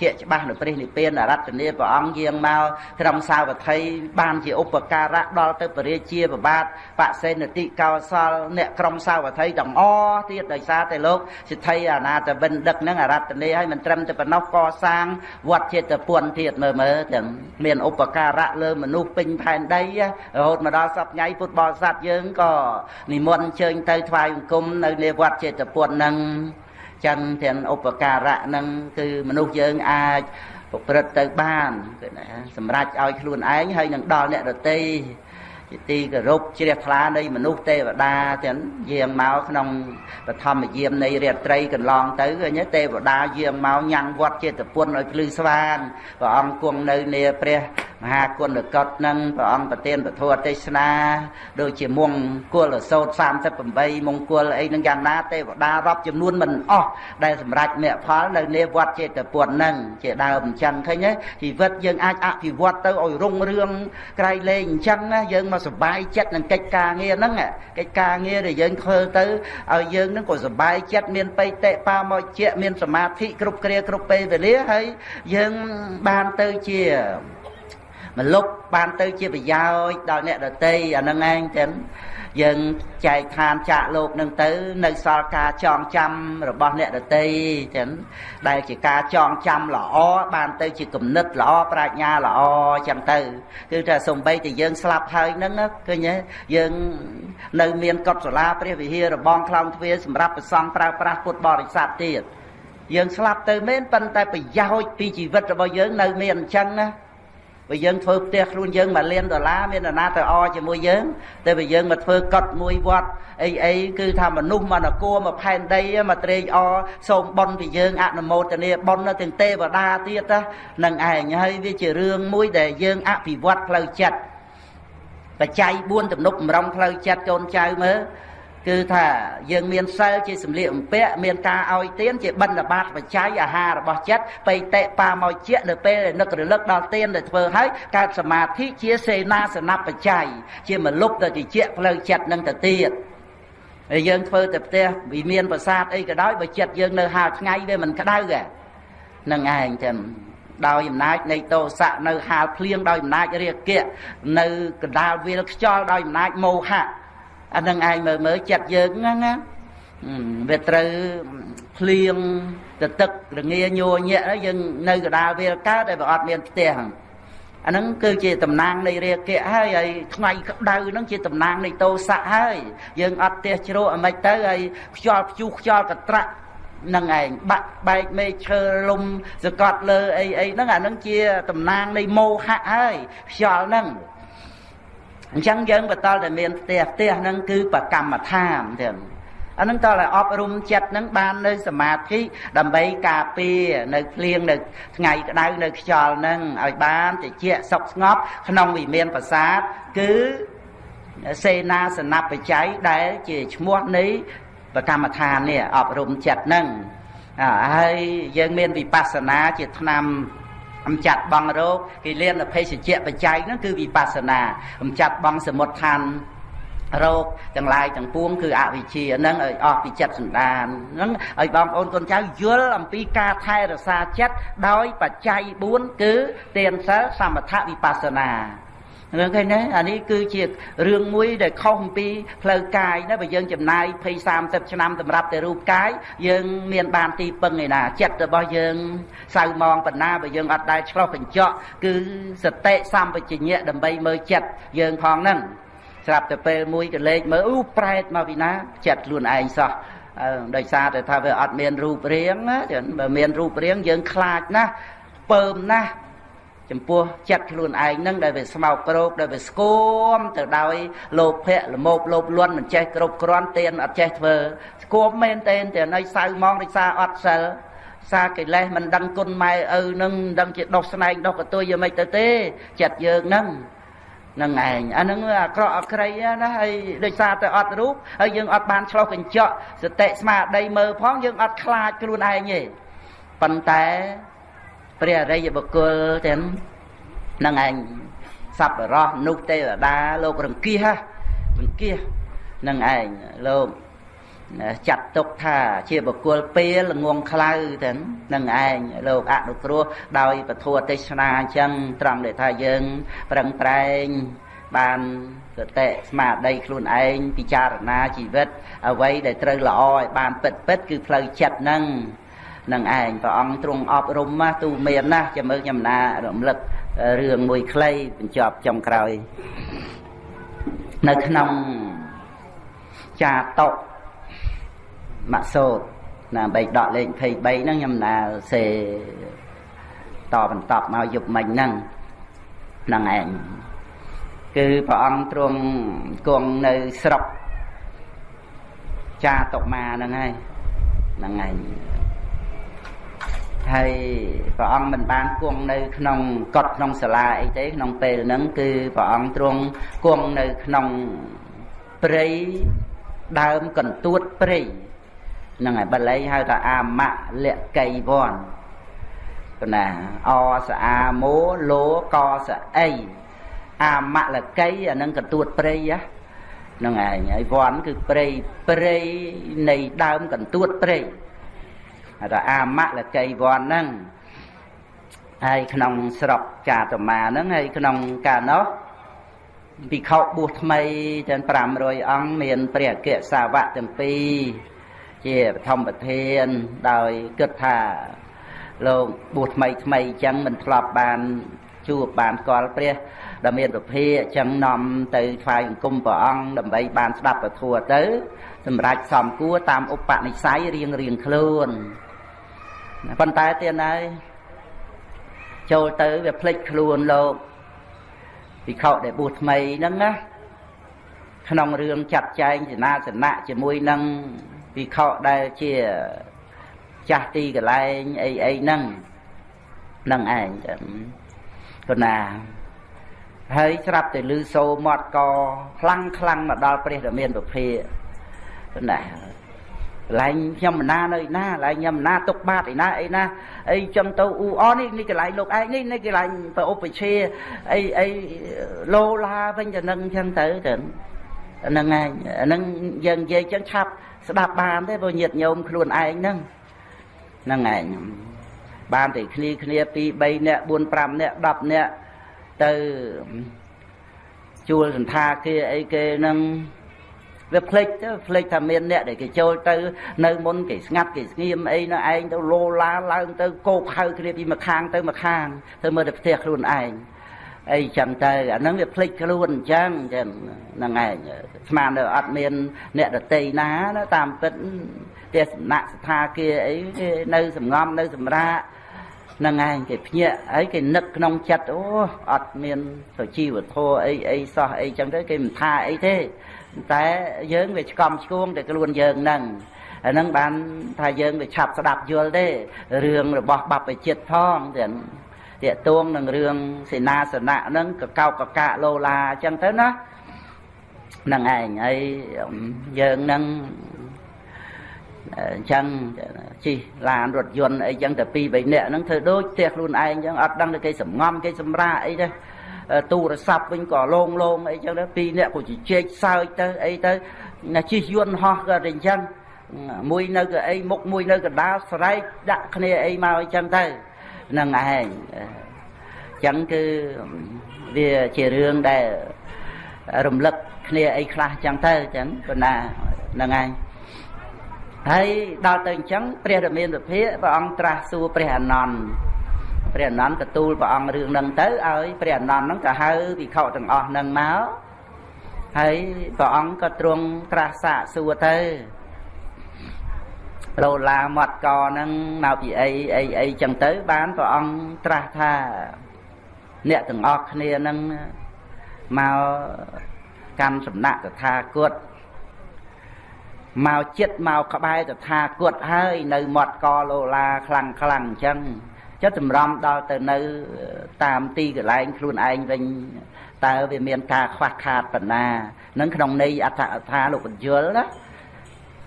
ជាច្បាស់នៅព្រះនិព្វានអរតនីព្រះអង្គយាងមកត្រឹមសាវត្ថីបានជាឧបការៈដល់ទៅពរាជាប្របាទបសេនតិកោសល អ្នកក្រុមសាវត្ថីទាំងអស់ទៀតដោយសារតែលោកសិទ្ធិអាណាតវិនដឹកនឹងអរតនីឲ្យមិនត្រឹមតែប៉ុណ្ណោះកសាងវត្តចេតពុនទៀតមើលមើលទាំងមានឧបការៈលើមនុស្សពេញផែនដីរហូតមកដល់សពថ្ងៃពុទ្ធបរិស័ទយើងក៏និមន្តអញ្ជើញទៅថ្វាយបង្គំនៅ នៃវត្តចេតពុននឹង ចឹងទាំងឧបការៈនឹងគឺមនុស្សយើងអាចប្រព្រឹត្តទៅបានគឺណាសម្រាប់ឲ្យខ្លួនឯងហើយនឹងដល់អ្នកដទៃ ជាទីគោរពជ្រះថ្លានៃមនុស្សទេវតាទាំងយាងមកក្នុងបឋមយាមនៃរាត្រីកន្លងទៅឃើញទេវតាយាងមកញ៉ាំងវត្តចេតពុនឲ្យភ្លឺស្វាងព្រះអង្គគង់នៅនាព្រះមហាគុណកតនឹងព្រះអង្គប្រទានពធទេសនាដូចជាមង្គលសោត38មង្គលអីនឹងយ៉ាងណាទេវតារាប់ចំនួនមិនអស់ដែលសម្រេចមគ្គផលនៅនាវត្តចេតពុននឹងជាដើមអញ្ចឹងឃើញទេជីវិតយើងអាចអភិវឌ្ឍទៅឲ្យរុងរឿងក្រៃលែងអញ្ចឹងណាយើងមកសុបាយចិត្តនឹងកិច្ចការងារហ្នឹងកិច្ចការងារដែលយើងធ្វើទៅឲ្យយើងនឹងក៏សុបាយចិត្តមានបៃតិបាមកជាមានសមាធិគ្រប់គ្រាគ្រប់ពេលវេលាហើយយើងបានទៅជា មលុបបានទៅជាប្រយោជន៍ដល់អ្នកដតីអានឹងឯងចឹងយើងចែកឋានចាក់លោកនឹងទៅ នៅសល់ការចងចាំរបស់អ្នកដតីចឹងដែលជាការចងចាំល្អបានទៅជាគំនិតល្អប្រាជ្ញាល្អចឹងទៅ គឺថាសំបីតែយើងស្លាប់ហើយហ្នឹងឃើញទេយើងនៅមានកុដិសាលាព្រះវិហាររបងខ្លងទ្វារសម្រាប់ប្រសង់ប្រើប្រាស់ពុទ្ធបរិស័ទទៀតយើងស្លាប់ទៅមែនប៉ុន្តែប្រយោជន៍ពីជីវិតរបស់យើងនៅមានអញ្ចឹងណា បើយើងធ្វើផ្ទះខ្លួនយើងមួយលានដុល្លារមាននរណាទៅអជាមួយយើងតែបើយើងមកធ្វើកត់មួយវត្តអីអីគឺថាមនុស្សមកនគរមកផែនដីមកត្រេកអរសូមបុណ្យពីយើងអនុមោទនាបុណ្យទាំងទេវតាទៀតនឹងឯងហើយវាជារឿងមួយដែលយើងអភិវឌ្ឍផ្លូវចិត្តបច្ច័យ4ទំនុកបំរុងផ្លូវចិត្តកូនចៅមើល គឺថាយើងមានសិលជាសម្លៀកបំពាក់មានការឲ្យទានជាបិណ្ឌបាតបច្ច័យអាហាររបស់ចិត្តបៃតិបាមកជានៅពេលនឹករលឹកដល់ទានដែលធ្វើឲ្យកើតសមាធិជាសេនាសនបច្ច័យជាមលុបទៅជាផ្លូវចិត្តនឹងទៅទៀតហើយយើងធ្វើតែផ្ទះវិមានប្រាសាទអីក៏ដោយបើចិត្តយើងនៅហាលថ្ងៃវាមិនក្តៅហ្នឹងឯងចឹងដោយអំណាចនៃតោសៈនៅហាលភ្លៀងដោយអំណាចរាគៈនៅកណ្ដាលវាលខ្យល់ដោយអំណាចមោហៈ អានឹងឯងមើលមើលចិត្តយើងហ្នឹងណាវាត្រូវភ្លៀងទៅទឹករងាញ័រញាក់យើងនៅកដាលវាលកើតតែវាអត់មានផ្ទះអាហ្នឹងគឺជាតំណាងនៃរាគៈហើយហើយថ្ងៃក្តៅហ្នឹងជាតំណាងនៃតោសៈហើយយើងអត់ផ្ទះជ្រោះអាម៉េចទៅហើយខ្យល់ព្យុះខ្យល់កត្រាក់នឹងឯងបាក់បែកមេឈើលំសកត់លើអីអីហ្នឹងអាហ្នឹងជាតំណាងនៃមោហៈហើយខ្យល់ហ្នឹង អញ្ចឹងយើងបន្តតែមានផ្ទះផ្ទះហ្នឹងគឺបកម្មដ្ឋានទាំងអានឹងតើឲ្យអប់រំចិត្តនឹងបាននៅសមាធិដើម្បីការពារនៅភ្លៀងនៅថ្ងៃក្តៅនៅខ្យល់នឹងឲ្យបានតិចសុខស្ងប់ក្នុងវិមានប្រាសាទគឺសេនាសនបច្ច័យដែលជាឈ្មោះនៃបកម្មដ្ឋាននេះអប់រំចិត្តនឹងហើយយើងមានវិបស្សនាជាឆ្នាំ អំចាត់បងរោគគេលៀនអភេសជ្ជៈបច្ច័យហ្នឹងគឺវិបស្សនាអំចាត់បងសមុទ្រឋានរោគទាំងឡាយទាំងពួងគឺអវិជ្ជាហ្នឹងឲ្យអស់ពីចិត្តសន្តានហ្នឹងឲ្យបងប្អូនកូនចៅយល់អំពីការថែរក្សាចិត្តដោយបច្ច័យ4គឺទានសិលសមថវិបស្សនា រឿងឃើញទេអានេះគឺជារឿងមួយដែលខុសអំពីផ្លូវកាយណាបើយើងចំណាយ20 30ឆ្នាំសម្រាប់តែរូបកាយយើងមានបានទីពឹងឯណាចិត្តរបស់យើងសៅมองបណ្ណាបើយើងអត់ដែលឆ្លោះកញ្ចក់គឺសតិសម្បជញ្ញៈដើម្បីមើលចិត្តយើងផងហ្នឹងស្រាប់តែពេលមួយកលេចមើលអូប្រែតមកពីណាចិត្តខ្លួនឯងសោះដោយសារតែថាវាអត់មានរូបរាងបើមានរូបរាងយើងខ្លាចណាស់ពើមណាស់ ចំពោះចិត្តខ្លួនឯងនឹងដែលវាស្មោកគ្រោកដែលវាស្គមទៅដោយលោភៈលមោបលោភលន់មិនចេះគ្រប់គ្រាន់ទានអត់ចេះធ្វើស្គមមែនទេតែនៅសៅម៉ងរិសាអត់សិលសារកិលេសមិនដឹងគុណម៉ែឪនឹងមិនដឹងជាដោះស្នែងដោះកតុយយ៉ាងម៉េចទៅទេចិត្តយើងនឹងនឹងឯងអានឹងអាក្រក់អក្រីណាហើយដោយសារតែអត់រូបហើយយើងអត់បានឆ្លោះកញ្ចក់សតិស្មារតីមើលផងយើងអត់ខ្លាចខ្លួនឯងទេប៉ុន្តែ ព្រះអរិយបុគ្គលទាំងនឹងឯងសប្បុរសមនុស្សទេវតាលោករង្គៀសរង្គៀសនឹងឯងលោកចាត់ទុកថាជាបុគ្គលពេលល្ងងខ្លៅទាំងនឹងឯងលោកអនុគ្រោះដោយពធទេសនាអញ្ចឹងត្រង់ដែលថាយើងប្រឹងប្រែងបានសតិស្មារតីខ្លួនឯងពិចារណាជីវិតអ្វីដែលត្រូវល្អឲ្យបានពិតពិតគឺផ្លូវចិត្តហ្នឹង នឹងឯងព្រះអង្គទ្រង់អប់រំណាទូមានណាស់ចាំមើលខ្ញុំណារំលឹករឿងមួយខ្លីបញ្ចប់ចុងក្រោយនៅក្នុងចាតកម៉ាក់សោតណាបីដកលេខ23ហ្នឹងខ្ញុំណាសេតបន្តមកយប់មិញហ្នឹងហ្នឹងឯងគឺព្រះអង្គទ្រង់គង់នៅស្រុកចាតុមាហ្នឹងហើយហ្នឹងឯង ហើយព្រះអង្គមិនបានគង់នៅក្នុងកត់ក្នុងសាលាអីទេក្នុងពេលហ្នឹងគឺព្រះអង្គទ្រង់គង់នៅក្នុងព្រៃដើមកន្ទួតព្រៃហ្នឹងហើយបាលីហៅថាអាមៈលកៃវ័នប៉ុណ្ណាអសអាមោលោកសអីអាមៈលកៃអានឹងកន្ទួតព្រៃហ្នឹងឯងហើយវ័នគឺព្រៃព្រៃនៃដើមកន្ទួតព្រៃ ថាអាមៈលកៃវ័នហ្នឹងហើយក្នុងស្រុកចាតមាហ្នឹងហើយក្នុងកាលនោះភិក្ខុបួសថ្មីទាំង500អង្គមានព្រះអគ្គសាវកទាំងពីរជាបឋមប្រធានដោយគិតថាលោកបួសថ្មីថ្មីអញ្ចឹងមិនធ្លាប់បានជួបបានស្គាល់ព្រះដែលមានប្រភេទអញ្ចឹងនាំទៅថ្វាយបង្គំព្រះអង្គដើម្បីបានស្ដាប់ពធទៅសម្រាប់សំគួរតាមឧបនិស្ស័យរៀងរៀងខ្លួន ប៉ុន្តែទៀតហើយចូលទៅវាភ្លេចខ្លួនលោកវិខដែលបួសថ្មីហ្នឹងណាក្នុងរឿងចាត់ចែងសេនាសនៈជាមួយនឹងវិខដែលជាចាស់ទីកន្លែងអីអីហ្នឹងនឹងឯងគណាហើយស្រាប់តែលឺសូមាត់កខ្លាំងខ្លាំងមកដល់ព្រះរាមាប្រភេ គណាឡែងខ្ញុំមិនណានៅឯណាឡែងខ្ញុំមិនណាទុកបាតឯណាអីណាអីចឹងទៅអ៊ូអនេះនេះកន្លែងលោកឯងនេះនេះកន្លែងប្រឧបជាអីអីលោឡាវិញទៅនឹងចឹងទៅទៅហ្នឹងឯងហ្នឹងយើងនិយាយចឹងឆាប់ស្ដាប់បានទេព្រោះញាតញោមខ្លួនឯងហ្នឹងហ្នឹងឯងបានតែគ្នាគ្នា2 3នាក់4 5នាក់10នាក់ទៅជួលសន្តាគារអីគេហ្នឹង វាភ្លេចទៅភ្លេចថាមានអ្នកដែលគេចូលទៅ នៅមុនគេស្ងាត់គេស្ងៀមអីនៅឯងទៅលោឡាឡើងទៅគោកហៅគ្នាពីម្ខាងទៅម្ខាងទៅមើលតែផ្ទះខ្លួនឯងអីចឹងទៅអាហ្នឹងវាភ្លេចខ្លួនអញ្ចឹងចឹងហ្នឹងឯងស្មាននៅអត់មាន អ្នកដតីណាណាតាមពិតទេសនៈស្ថាគារអីគេនៅសំងំនៅសម្រាប់ហ្នឹងឯងគេភ្ញាក់ហើយគេនឹកក្នុងចិត្តអូអត់មានសុជីវធម៌អីអីសោះអីចឹងទៅគេមិនថាអីទេ តែយើងវាឆ្កំឆ្គងតែខ្លួនយើងហ្នឹងអាហ្នឹងបានថាយើងវាឆាប់ស្ដាប់យល់ទេរឿងរបស់បព្វជិតផងទាំងតាកតួងនឹងរឿងសេនាសនៈហ្នឹងកកោកកកាលោឡាអញ្ចឹងទៅណាហ្នឹងឯងហើយយើងនឹងអញ្ចឹងជិះឡានរថយន្តអីចឹងតែពីរបីនាក់ហ្នឹងធ្វើដូចផ្ទះខ្លួនឯងចឹងអត់ដឹងតែគេសំងំគេសម្រាអីទៅ ទូរស័ព្ទវិញក៏លងលងអីចឹងទៅពីរនាក់ក៏ជជែកសើចទៅអីទៅណាជិះយន្តហោះក៏តែអញ្ចឹងមួយនៅកៅអីមុខមួយនៅកណ្ដាលស្រែកដាក់គ្នាអីមកអីចឹងទៅនឹងឯងអញ្ចឹងគឺវាជារឿងដែលរំលឹកគ្នាអីខ្លះចឹងទៅចឹងប៉ុន្តែហ្នឹងឯងហើយដល់ទៅអញ្ចឹងព្រះរាមាវិភាកព្រះអង្គត្រាស់សួរព្រះអនន្ត ព្រះអនន្តកទូលព្រះអង្គរឿងហ្នឹងទៅឲ្យព្រះអនន្តហ្នឹងក៏ហៅវិខទាំងអស់ហ្នឹងមកហើយព្រះអង្គក៏ទ្រង់ត្រាស់សាកសួរទៅលោឡាមាត់កហ្នឹងមកពីអីអីអីចឹងទៅ បានព្រះអង្គត្រាស់ថា អ្នកទាំងអស់គ្នាហ្នឹងមកកាន់សំណាក់តថាគតមកចិត្តមកក្បែរតថាគតហើយ នៅមាត់កលោឡាខ្លាំងខ្លាំងអញ្ចឹង ចិត្តចម្រំដល់ទៅនៅតាមទីកន្លែងខ្លួនឯងវិញតើវាមានការខ្វះខាតបណ្ណានឹងក្នុងន័យអត្ថអថាលោកបញ្យលណា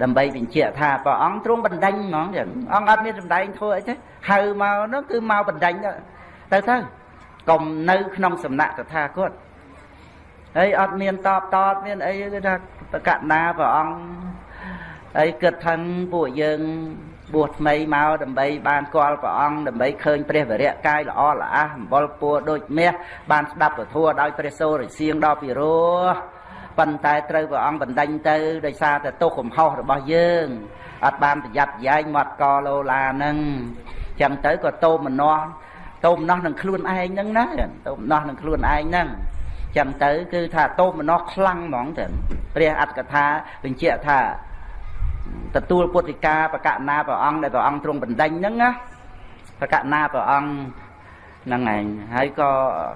ដើម្បីបញ្ជាក់ថាព្រះអង្គទ្រង់បណ្ដេញហ្មងចឹងអង្គអត់មានសម្ដែងធ្វើអីទេហៅមកនោះគឺមកបណ្ដេញទៅទៅកុំនៅក្នុងសំណាក់តថាគតហើយអត់មានតបតតមានអីគឺថាប្រកណាព្រះអង្គហើយគិតថាពួកយើង បួសថ្មីមកដើម្បីបានគាល់ព្រះអង្គដើម្បីឃើញព្រះវរៈកាយល្អល្អះអំបលពួរដូចមាសបានស្ដាប់ពធัวដោយព្រះសូរសៀងដល់ពីរោះប៉ុន្តែត្រូវព្រះអង្គបណ្ដេញទៅដោយសារតែទោសកំហុសរបស់យើងអត់បានប្រយ័ត្នប្រយែងមាត់កលោឡាហ្នឹងចឹងទៅក៏តោមនោះតោមនោះនឹងខ្លួនឯងហ្នឹងណាតោមនោះនឹងខ្លួនឯងហ្នឹងចឹងទៅគឺថាតោមនោះខ្លាំងហ្មងទៅព្រះអត្តកថាបញ្ជាក់ថា ទទួលពុទ្ធិកាបកណាព្រះអង្គដែលព្រះអង្គទ្រង់បណ្ដេញហ្នឹងណាបកណាព្រះអង្គហ្នឹងឯងហើយក៏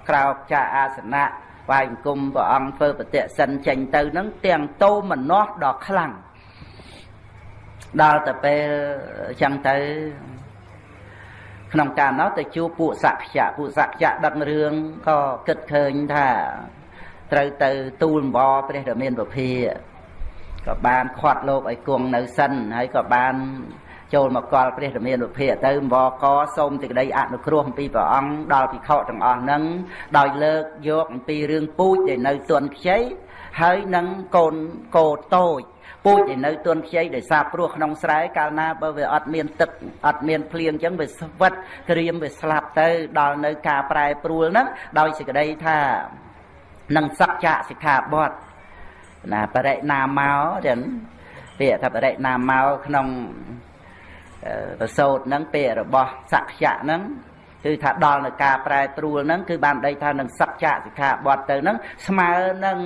ក្រោកចាអាសនៈវាយអង្គមព្រះអង្គធ្វើបតិសិនចេញទៅហ្នឹងទាំងតោមនោះដ៏ខ្លាំងដល់ទៅពេលចឹងទៅក្នុងការនោះទៅជួបពួកសក្យៈពួកសក្យៈដឹករឿងក៏គិតឃើញថាត្រូវទៅទូលអម្បរព្រះរាមានពភា ក៏បានខាត់លោកឲ្យគង់នៅសិនហើយក៏បានចូលមកកល់ព្រះរាមានុភាទៅអម្បកសូមសេចក្តីអនុគ្រោះអំពីព្រះអង្គដល់ភិក្ខុទាំងអស់ហ្នឹងដោយលើកយកអំពីរឿងពូជដែលនៅទន់ខ្ចីហើយនឹងកូនកោតូចពូជដែលនៅទន់ខ្ចីដោយសារព្រោះក្នុងស្រែកាលណាបើវាអត់មានទឹកអត់មានភ្លៀងអញ្ចឹងវាស្វិតក្រៀមវាស្លាប់ទៅដល់នៅការប្រែប្រួលហ្នឹងដោយសេចក្តីថានឹងសក្យសិក្ខាបទ ណាបរិណាមកចឹងពាក្យថាបរិណាមកក្នុងប្រសោតហ្នឹងពាក្យរបស់សក្យៈហ្នឹងគឺថាដល់នៅការប្រែប្រួលហ្នឹងគឺបានដីថានឹងសក្យៈសិក្ខាបទទៅហ្នឹងស្មើនឹង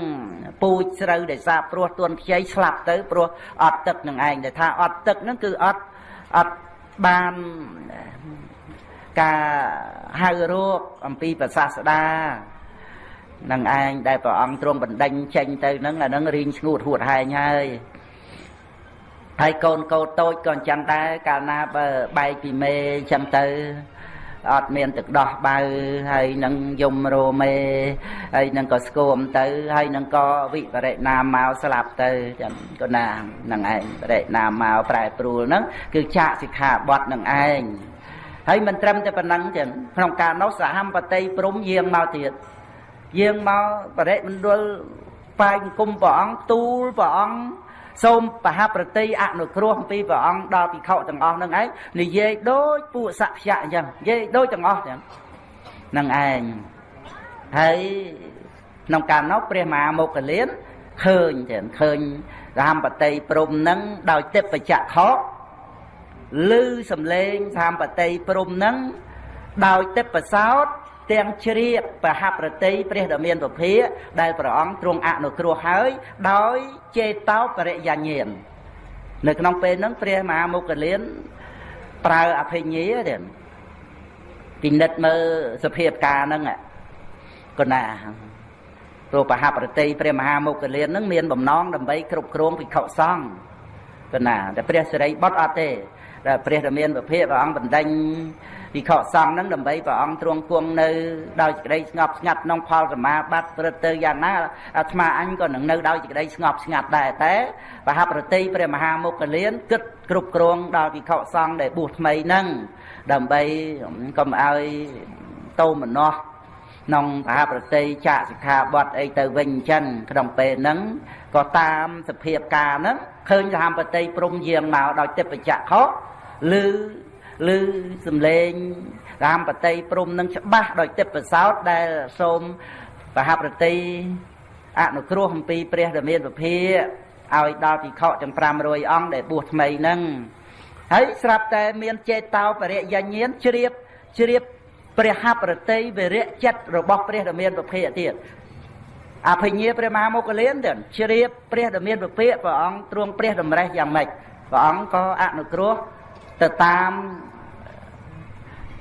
ពូជស្រូវដែលសាព្រោះទួនខ្ចីស្លាប់ទៅព្រោះអត់ទឹកនឹងឯងដែលថាអត់ទឹកហ្នឹងគឺអត់អត់បានការហៅរោគអំពីប្រសាស្ដា នឹងឯងដែលព្រះអង្គទ្រង់បណ្ដេញចេញទៅនឹងអានឹងរៀងស្ងួតហួតហែងហើយហើយកូនកោតូចក៏អញ្ចឹងដែរកាលណាបើបែកពីមេអញ្ចឹងទៅអត់មានទឹកដោះបៅហើយនឹងយំរោមេហើយនឹងក៏ស្គមទៅហើយនឹងក៏វិបរិណាមកស្លាប់ទៅចឹងក៏ណានឹងឯងបរិណាមកប្រែប្រួលហ្នឹងគឺចាកសិក្ខាបទនឹងឯងហើយមិនត្រឹមតែប៉ុណ្ណឹងចឹងក្នុងការនោះសហមបតីព្រំយាងមកទៀត យើងមកបរិមណ្ឌលបាយគុំព្រះអង្គទូលព្រះអង្គសូមបហប្រតិអនុគ្រោះអំពីព្រះអង្គដល់ភិក្ខុទាំងអស់នឹងឯងនិយាយដូចពួកសក្យៈអញ្ចឹងនិយាយដូចទាំងអស់ទាំងនឹងឯងហើយក្នុងកាលនោះព្រះមហាមុគលានឃើញចឹងឃើញរាមបតីព្រំនឹងដោយទេពចក្ខុឮសំឡេងរាមបតីព្រំនឹងដោយទេពសោត ទាំងជ្រាបបហប្រតិព្រះដ៏មានពភាដែលព្រះអង្គទ្រង់អនុគ្រោះហើយ ដោយចេតោបរិយាញាណនៅក្នុងពេលហ្នឹងព្រះមហាមុគលានប្រើអភិញ្ញាទៀតពិនិត្យមើលសភាពការហ្នឹងកណាព្រោះបហប្រតិព្រះមហាមុគលានហ្នឹងមានបំណងដើម្បីគ្រប់គ្រងភិក្ខុសង្ឃកណាតែព្រះសិរីបុត្រអត់ទេដែលព្រះរាមាវិភាព្រះអង្គបណ្ដេញ វិខសង្ឃហ្នឹងដើម្បីព្រះអង្គទ្រង់គង់នៅដោយសេចក្តីស្ងប់ស្ងាត់ក្នុងផលសមាបត្តិព្រឹត្តទៅយ៉ាងណាអាត្មាអញក៏នឹងនៅដោយសេចក្តីស្ងប់ស្ងាត់ដែរតែបហប្រតិព្រះមហាមុខលានគិតគ្រប់គ្រងដល់វិខសង្ឃដែលបួសថ្មីហ្នឹងដើម្បីកុំឲ្យតោមនោះក្នុងមហាប្រតិចាកសិក្ខាបទអីទៅវិញអញ្ចឹងក្នុងពេលហ្នឹងក៏តាមសភាពការហ្នឹងឃើញសហប្រតិព្រំយាងមកដោយទេពចក្ខុឬ ឬសំលេងរាមបតីព្រំនឹងច្បាស់ដោយទេពសោតដែលសូមបហប្រតិអនុគ្រោះអំពីព្រះរាមាវិភាឲ្យដល់ភិក្ខុទាំង500អង្គដែលបួសថ្មីហ្នឹងហើយស្រាប់តែមានចេតោបរិយញ្ញាណជ្រាបជ្រាបព្រះហប្រតិវិរៈចិត្តរបស់ព្រះរាមាវិភាទៀតអភិញ្ញាព្រះមហាមុគលានទៀតជ្រាបព្រះរាមាវិភាព្រះអង្គទ្រង់ព្រះតម្រេះយ៉ាងម៉េចព្រះអង្គក៏អនុគ្រោះ ទៅតាម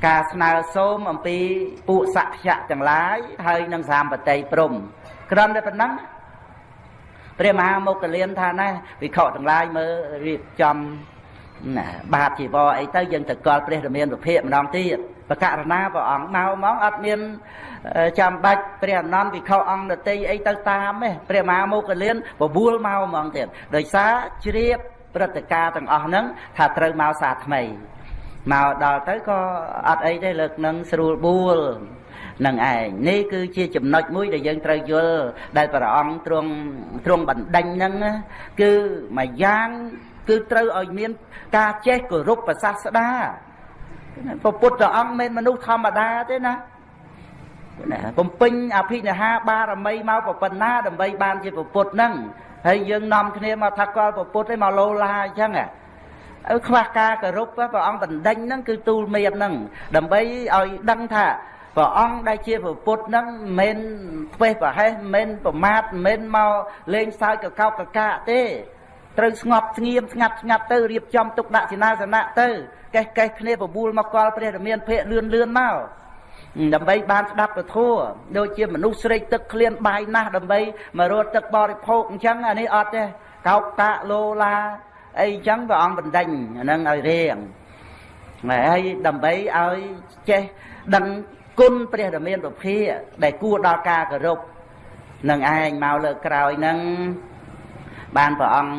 ការស្នើសូមអំពីពួកសក្យៈទាំងឡាយហើយនឹងសាមបតីព្រំក្រំតែប៉ុណ្ណឹងព្រះមហាមុគលានថាណែវិខទាំងឡាយមើលរៀបចំណាបាតជីវរអីទៅយើងទៅកល់ព្រះរាមាវិភាកម្ដងទៀតបកករណាព្រះអង្គមកហ្មងអត់មានចាំបាច់ព្រះអនន្តវិខអង្គនតីអីទៅតាមទេព្រះមហាមុគលានបបួលមកហ្មងទៀតដោយសារជ្រាប ព្រឹត្តិការណ៍ទាំងអស់ហ្នឹងថាត្រូវមកសាថ្មីមកដល់ទៅក៏អត់អីទេលើកនឹងស្រួលបួលនឹងឯងនេះគឺជាចំណុចមួយដែលយើងត្រូវយល់ដែលព្រះអង្គទ្រង់ទ្រង់បណ្ដេញហ្នឹងគឺមួយយ៉ាងគឺត្រូវឲ្យមានការចេះគោរពប្រសាស្ដាពពុទ្ធអង្គមិនមនុស្សធម្មតាទេណាណាបំពេញអភិនិហាបារមីមកប៉ុណ្ណាដើម្បីបានជាពុទ្ធហ្នឹង ហើយយើងនាំគ្នាមកថាកលពុទ្ធឯមកលោឡាអញ្ចឹងឲ្យខ្វះការគោរពព្រះអង្គបណ្ដេញហ្នឹងគឺទូលមានហ្នឹងដើម្បីឲ្យដឹងថាព្រះអង្គដែលជាពុទ្ធហ្នឹងមិនផ្វេសប្រហែសមិនប្រមាថមិនមកលេងសើចកកោកកកាទេត្រូវស្ងប់ស្ងៀមស្ងាត់ស្ងាត់ទៅរៀបចំទុកដាក់សេនាសនៈទៅកេះកេះគ្នាបបួលមកកលព្រះរាមាភិកលឿនលឿនមក ដើម្បីបានស្ដាប់ពធដូចជាមនុស្សស្រេកទឹកក្លៀនបាយណាស់ដើម្បីមករត់ទឹកបរិភោគអញ្ចឹងអានេះអត់ទេកោកតាលោឡាអីអញ្ចឹងព្រះអង្គបណ្ដេញអានឹងឲ្យរៀងហើយដើម្បីឲ្យចេះដឹងគុណព្រះរាមាពុភាដែលគួរដល់ការគោរពនឹងឯងមកលើក្រោយនឹងបានព្រះអង្គ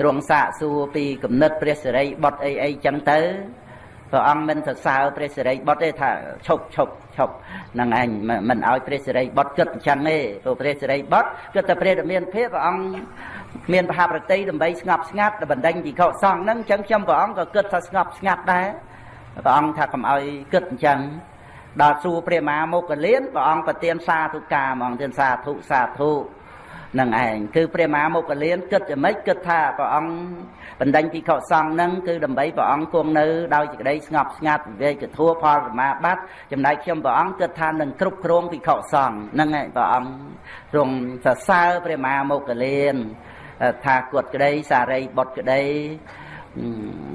ទ្រង់សាកសួរពីគំនិតព្រះសិរីបុត្រអីអីចឹងទៅ ព្រះអង្គមិនសរសើរព្រះសិរីបុត្រទេថាឈប់ឈប់ឈប់នឹងឯងមិនឲ្យព្រះសិរីបុត្រគិតអញ្ចឹងទេព្រោះព្រះសិរីបុត្រគិតតែព្រះរាមាភាពព្រះអង្គមានបហប្រតិដើម្បីស្ងប់ស្ងាត់ដើម្បីបណ្ដេញពីខុសសង្ឃហ្នឹងអញ្ចឹងខ្ញុំព្រះអង្គក៏គិតថាស្ងប់ស្ងាត់ដែរព្រះអង្គថាកុំឲ្យគិតអញ្ចឹងដល់សួរព្រះមហាមុគលានព្រះអង្គប្រទានសាធុការហ្មងទានសាធុសាធុ នឹងឯងគឺព្រះមហាមុគលានគិតយ៉ាងម៉េចគិតថាព្រះអង្គបណ្ដេញភិក្ខុសង្ឃនឹងគឺដើម្បីព្រះអង្គគង់នៅដោយសេចក្តីស្ងប់ស្ងាត់វិវេកធัวផលសមាបត្តិចំណែកខ្ញុំព្រះអង្គគិតថានឹងគ្រប់គ្រងភិក្ខុសង្ឃហ្នឹងឯងព្រះអង្គទ្រង់សរសើរព្រះមហាមុគលានថាគាត់ក្តីសារីបុត្រក្តី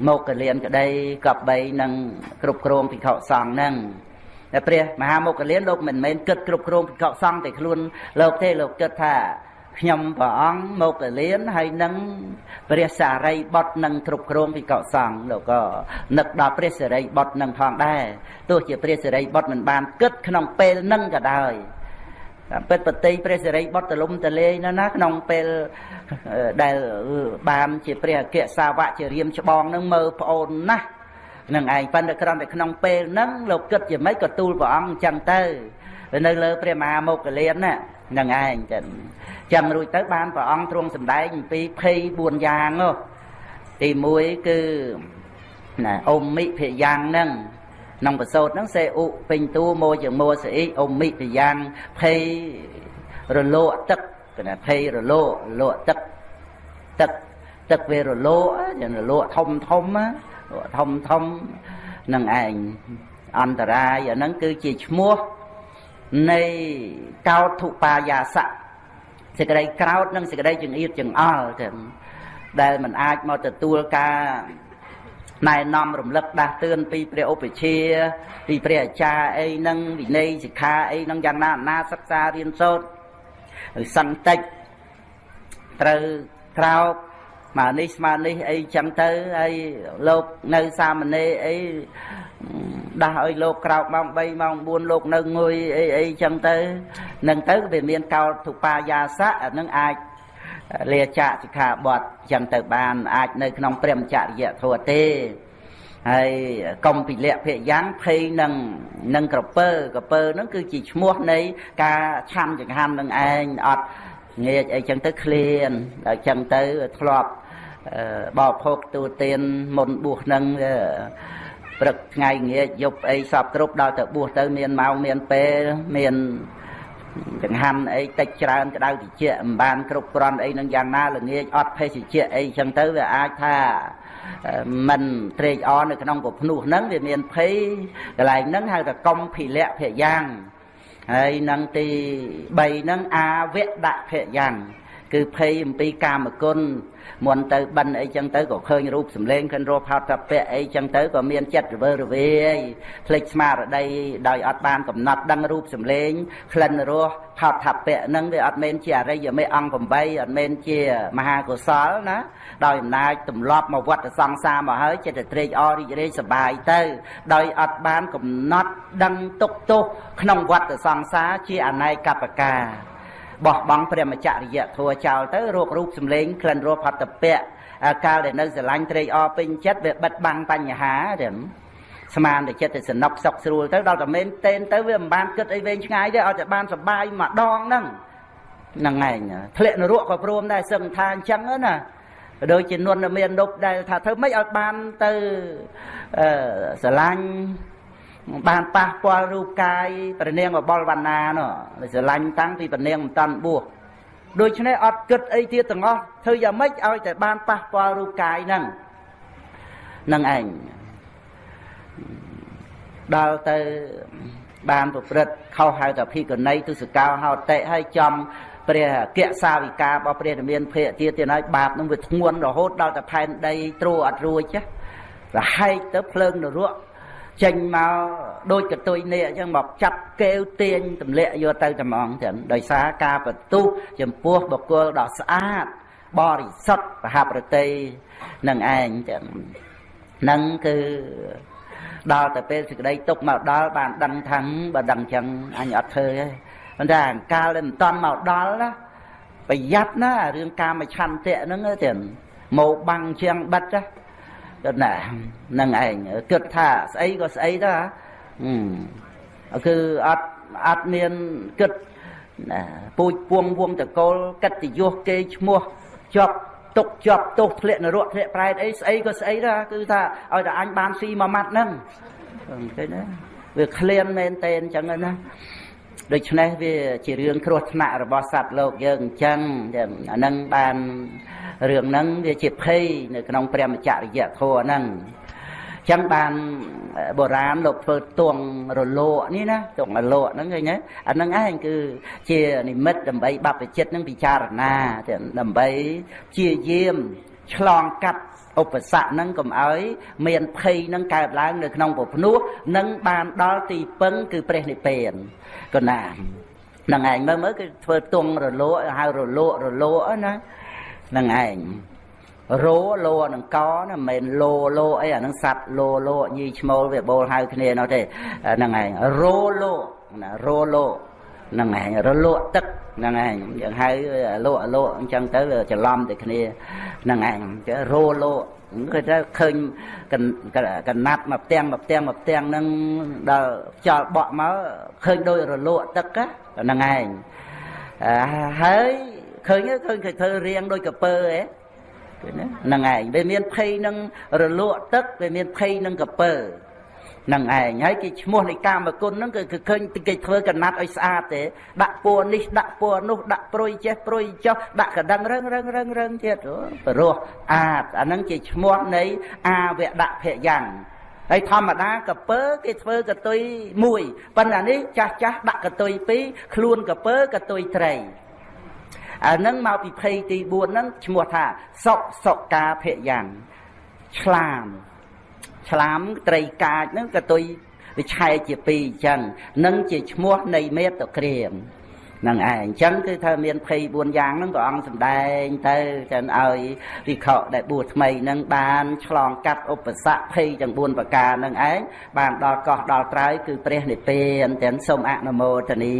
មុគលានក្តីកបីនឹងគ្រប់គ្រងភិក្ខុសង្ឃហ្នឹងតែព្រះមហាមុគលានលោកមិនមែនគិតគ្រប់គ្រងភិក្ខុសង្ឃតែខ្លួនលោកទេលោកគិតថា ខ្ញុំព្រះអង្គមកកលៀនហើយនឹងព្រះសារីបុត្រនឹងគ្រប់គ្រងវិកសង្ឃលោកក៏នឹកដល់ព្រះសារីបុត្រនឹងផងដែរទោះជាព្រះសារីបុត្រមិនបានគិតក្នុងពេលនឹងក៏ដោយតាមពិតបតីព្រះសិរីបុត្រទលំទលេងណាណាក្នុងពេលដែលបានជាព្រះអគ្គសាវកជារៀមច្បងនឹងមើលប្អូនណាស់នឹងឯងប៉ុន្តែគ្រាន់តែក្នុងពេលហ្នឹងលោកគិតជាម៉េចក៏ទូលព្រះអង្គអញ្ចឹងទៅនៅលើព្រះមហាមុគលានណា នឹងឯងចឹងចាំរួចទៅបានព្រះអង្គទ្រង់សម្ដែងអំពី24យ៉ាងនោះទី1គឺណាអមមិភយ៉ាងហ្នឹងក្នុងប្រសូតហ្នឹងសេអ៊ុពេញតួម៉ូជាម៉ូសអ៊ីអមមិភយ៉ាងភ័យរលកទឹកគឺថាភ័យរលករលកទឹកទឹកទឹកវារលកយ៉ាងរលកធំធំធំធំនឹងឯងអន្តរាយអាហ្នឹងគឺជាឈ្មោះ នៃកោធុបាយាសៈសេចក្តីក្រោតនិងសេចក្តីចង្អៀតចង្អល់ទៅដែលมันអាចមកទទួលការណែនាំរំលឹកដាស់តឿនពីព្រះឧបជាពីព្រះអាចារ្យអីហ្នឹងវិន័យសិក្ខាអីហ្នឹងយ៉ាងណាណាសិក្សារៀនសូត្រសន្តិចត្រូវក្រោក ស្មើនេះស្មើនេះអីចឹងទៅហើយលោកនៅសាមណេរអីដាស់ឲ្យលោកក្រោកម៉ោង3ម៉ោង4លោកនៅងុយអីអីចឹងទៅនឹងទៅវាមានកោទុបាយាសៈអានឹងអាចលាចាកសិក្ខាបទចឹងទៅបានអាចនៅក្នុងព្រមចរិយធម៌ទេហើយកុំពិលៈភិយ៉ាងភ័យនឹងនឹងក្រពើក្រពើហ្នឹងគឺជាឈ្មោះនៃការឆាន់ចង្ហាន់នឹងឯងអត់ងាកអីចឹងទៅឃ្លានដល់ចឹងទៅធ្លាប់ បោភោគទូទានមុនបួសនឹងព្រឹកថ្ងៃងាកយប់អីសពគ្រប់ដល់ទៅបួសទៅមានម៉ោងមានពេលមានចង្ហាន់អីតិចច្រើនក្តៅតិចមិនបានគ្រប់គ្រាន់អីនឹងយ៉ាងណាល្ងាចអត់ភេសជ្ជៈអីចឹងទៅវាអាចថាមិនត្រេកអរនៅក្នុងពភ្នោះហ្នឹងវាមានភ័យកន្លែងហ្នឹងហៅថាកំភិលៈភយ៉ាងហើយនឹងទី3ហ្នឹងអាវៈដភយ៉ាងគឺភ័យអំពីកាមគុណ មុនទៅបិណ្ឌអីចឹងទៅក៏ឃើញរូបសម្លេងឃើញរស់ផោតតពៈអីចឹងទៅក៏មានចិត្តរវើរវាយភ្លេចស្មារតីដោយអត់បានកំណត់ដឹងរូបសម្លេងក្លិនរស់ផោតតពៈហ្នឹងវាអត់មែនជាអរិយមេអង្គ8អត់មែនជាមហាកុសលណាដោយអំណាចទម្លាប់មកវត្តសង្សារមកហើយចិត្តត្រេកអររីករាយសប្បាយទៅ ដោយអត់បានកំណត់ដឹងទុកទោសក្នុងវត្តសង្សារជាអនេកបកា បោះបង់ព្រះមច្ចរិយធัวចោលទៅរោគរូបសម្លេងក្លិនរសផតពៈកាលដែលនៅស្រឡាញ់ត្រេកអរពេញចិត្តវាបិទបាំងបញ្ហាទេស្មានតែចិត្តទៅសំណុកសុកស្រួលទៅដល់តែមែនតេនទៅវាមិនបានគិតអីវែងឆ្ងាយទេឲ្យតែបានសុបាយម្ដងហ្នឹងហ្នឹងឯងធ្លាក់នរកក៏ព្រមដែរសឹងថាអញ្ចឹងណាដូចជានុនមាននប់ដែលថាធ្វើម៉េចឲ្យបានទៅអឺស្រឡាញ់ បានប៉ះពាល់រូបកាយប្រនាងបបលវណ្ណានោះស្រឡាញ់តាំងពីប្រនាងមិនតាន់បួសដូច្នេះអត់គិតអីទៀតទាំងអស់ធ្វើយ៉ាងម៉េចឲ្យតែបានប៉ះពាល់រូបកាយហ្នឹងនឹងឯងដល់ទៅបានប្រព្រឹត្តខុសហៅថាភិក្ខុណីទុសកោហោតិហើយចំព្រះគក្សាវិការរបស់ព្រះរាមានភេទទៀតទៀតហើយបាបនឹងវាធ្ងន់រហូតដល់តែផែនដីត្រួអត់រួចចារហែកទៅភ្លើងនរក ចេញមកដូចកតុយនេះអញ្ចឹងមកចាប់កេវទាញទម្លាក់យកទៅតែហ្មងចឹងដោយសារការបន្ទុះចំពោះបុគ្គលដ៏ស្អាតបរិសុទ្ធប្រហាប្រតិនឹងឯងចឹងនឹងគឺដល់តែពេលសេចក្តីទុកមកដល់បានដឹងថាបើដឹងចឹងអញអត់ធ្វើទេប៉ុន្តែអង្កាលដែលមិនតន់មកដល់ណាប្រយ័ត្នណារឿងកាមឆន្ទៈហ្នឹងទៅមកបាំងជាងបិទណា គិតណានឹងឯងគិតថាស្អីក៏ស្អីទៅគឺអត់អត់មានគិតណាពូជពួងវងតកូលកិត្តិយសគេឈ្មោះជាប់ទុកជាប់ទោសធ្លាក់នរកធ្លាក់ប្រែតអីស្អីក៏ស្អីដែរគឺថាឲ្យតែអញបានស៊ីមួយម៉ាត់ហ្នឹងឃើញទេវាឃ្លានមែនតេអញ្ចឹងណា ដូច្នេះវាជារឿងគ្រោះថ្នាក់របស់សត្វលោកយើងអញ្ចឹងអានឹងបានរឿងហ្នឹងវាជាភ័យនៅក្នុងព្រះមច្ចរិយធម៌ហ្នឹងចឹងបានបុរាណលោកធ្វើទងរលកនេះណាទងរលកហ្នឹងឃើញទេអាហ្នឹងឯងគឺជានិមិត្តដើម្បីបព្វជិតនឹងពិចារណាដើម្បីជាយាមឆ្លងកាត់ឧបសគ្គហ្នឹងកុំឲ្យមានភ័យហ្នឹងកើតឡើងនៅក្នុងពភ្នោះនឹងបានដល់ទីពឹងគឺព្រះនិព្វាន កណាហ្នឹងឯងមើលមើលគឺធ្វើទងរលកហៅរលករលកណានឹងឯងរោលោនឹងកណាមិនមែនលោលោអីអានឹងសัตว์លោលោញីឈ្មោលវាបូលហៅគ្នានោះទេហ្នឹងឯងរោលោណារោលោហ្នឹងឯងរលក់ទឹកហ្នឹងឯងយើងហៅលក់លក់អញ្ចឹងទៅច្រឡំតែគ្នាហ្នឹងឯងចេះរោលោ គឺថាឃើញកណាត់មកផ្ទាំងមកផ្ទាំងមកផ្ទាំងហ្នឹងដល់ចោលបក់មកឃើញដូចរលក់ទឹកហ្នឹងឯងហើយឃើញឃើញគេធ្វើរៀងដូចកពើហ៎ហ្នឹងឯងវាមានភ័យនឹងរលក់ទឹកវាមានភ័យនឹងកពើ នឹងឯងហើយគេឈ្មោះនៃកាមគុណហ្នឹងគឺឃើញគេធ្វើកណាត់ឲ្យស្អាតទេដាក់ពួរនេះដាក់ពួរនោះដាក់ព្រុយចេះព្រុយចុះដាក់កដឹងរឹងរឹងរឹងរឹងទៀតព្រោះអាតអាហ្នឹងជាឈ្មោះនៃអាវដភយ៉ាងហើយធម្មតាកពើគេធ្វើកតុយមួយប៉ុន្តែនេះចាស់ចាស់ដាក់កតុយពីរខ្លួនកពើកតុយត្រីអានឹងមកពីភ័យទី4ហ្នឹងឈ្មោះថាសុសុកាភយ៉ាងឆ្លាម ឆ្លាមត្រីកាចហ្នឹងក៏ទុយវាឆែកជាពីរអញ្ចឹងនឹងជាឈ្មោះនៃមេត្តក្រៀមនឹងឯងអញ្ចឹងគឺថាមាន24យ៉ាងហ្នឹងព្រះអង្គសម្ដែងទៅចឹងឲ្យវិខដែលបួសថ្មីហ្នឹងបានឆ្លងកាត់ឧបសគ្គភ័យទាំង4ប្រការហ្នឹងឯងបានដល់កោះដល់ត្រើយគឺព្រះនិព្វានទាំងសូមអនុមោទនា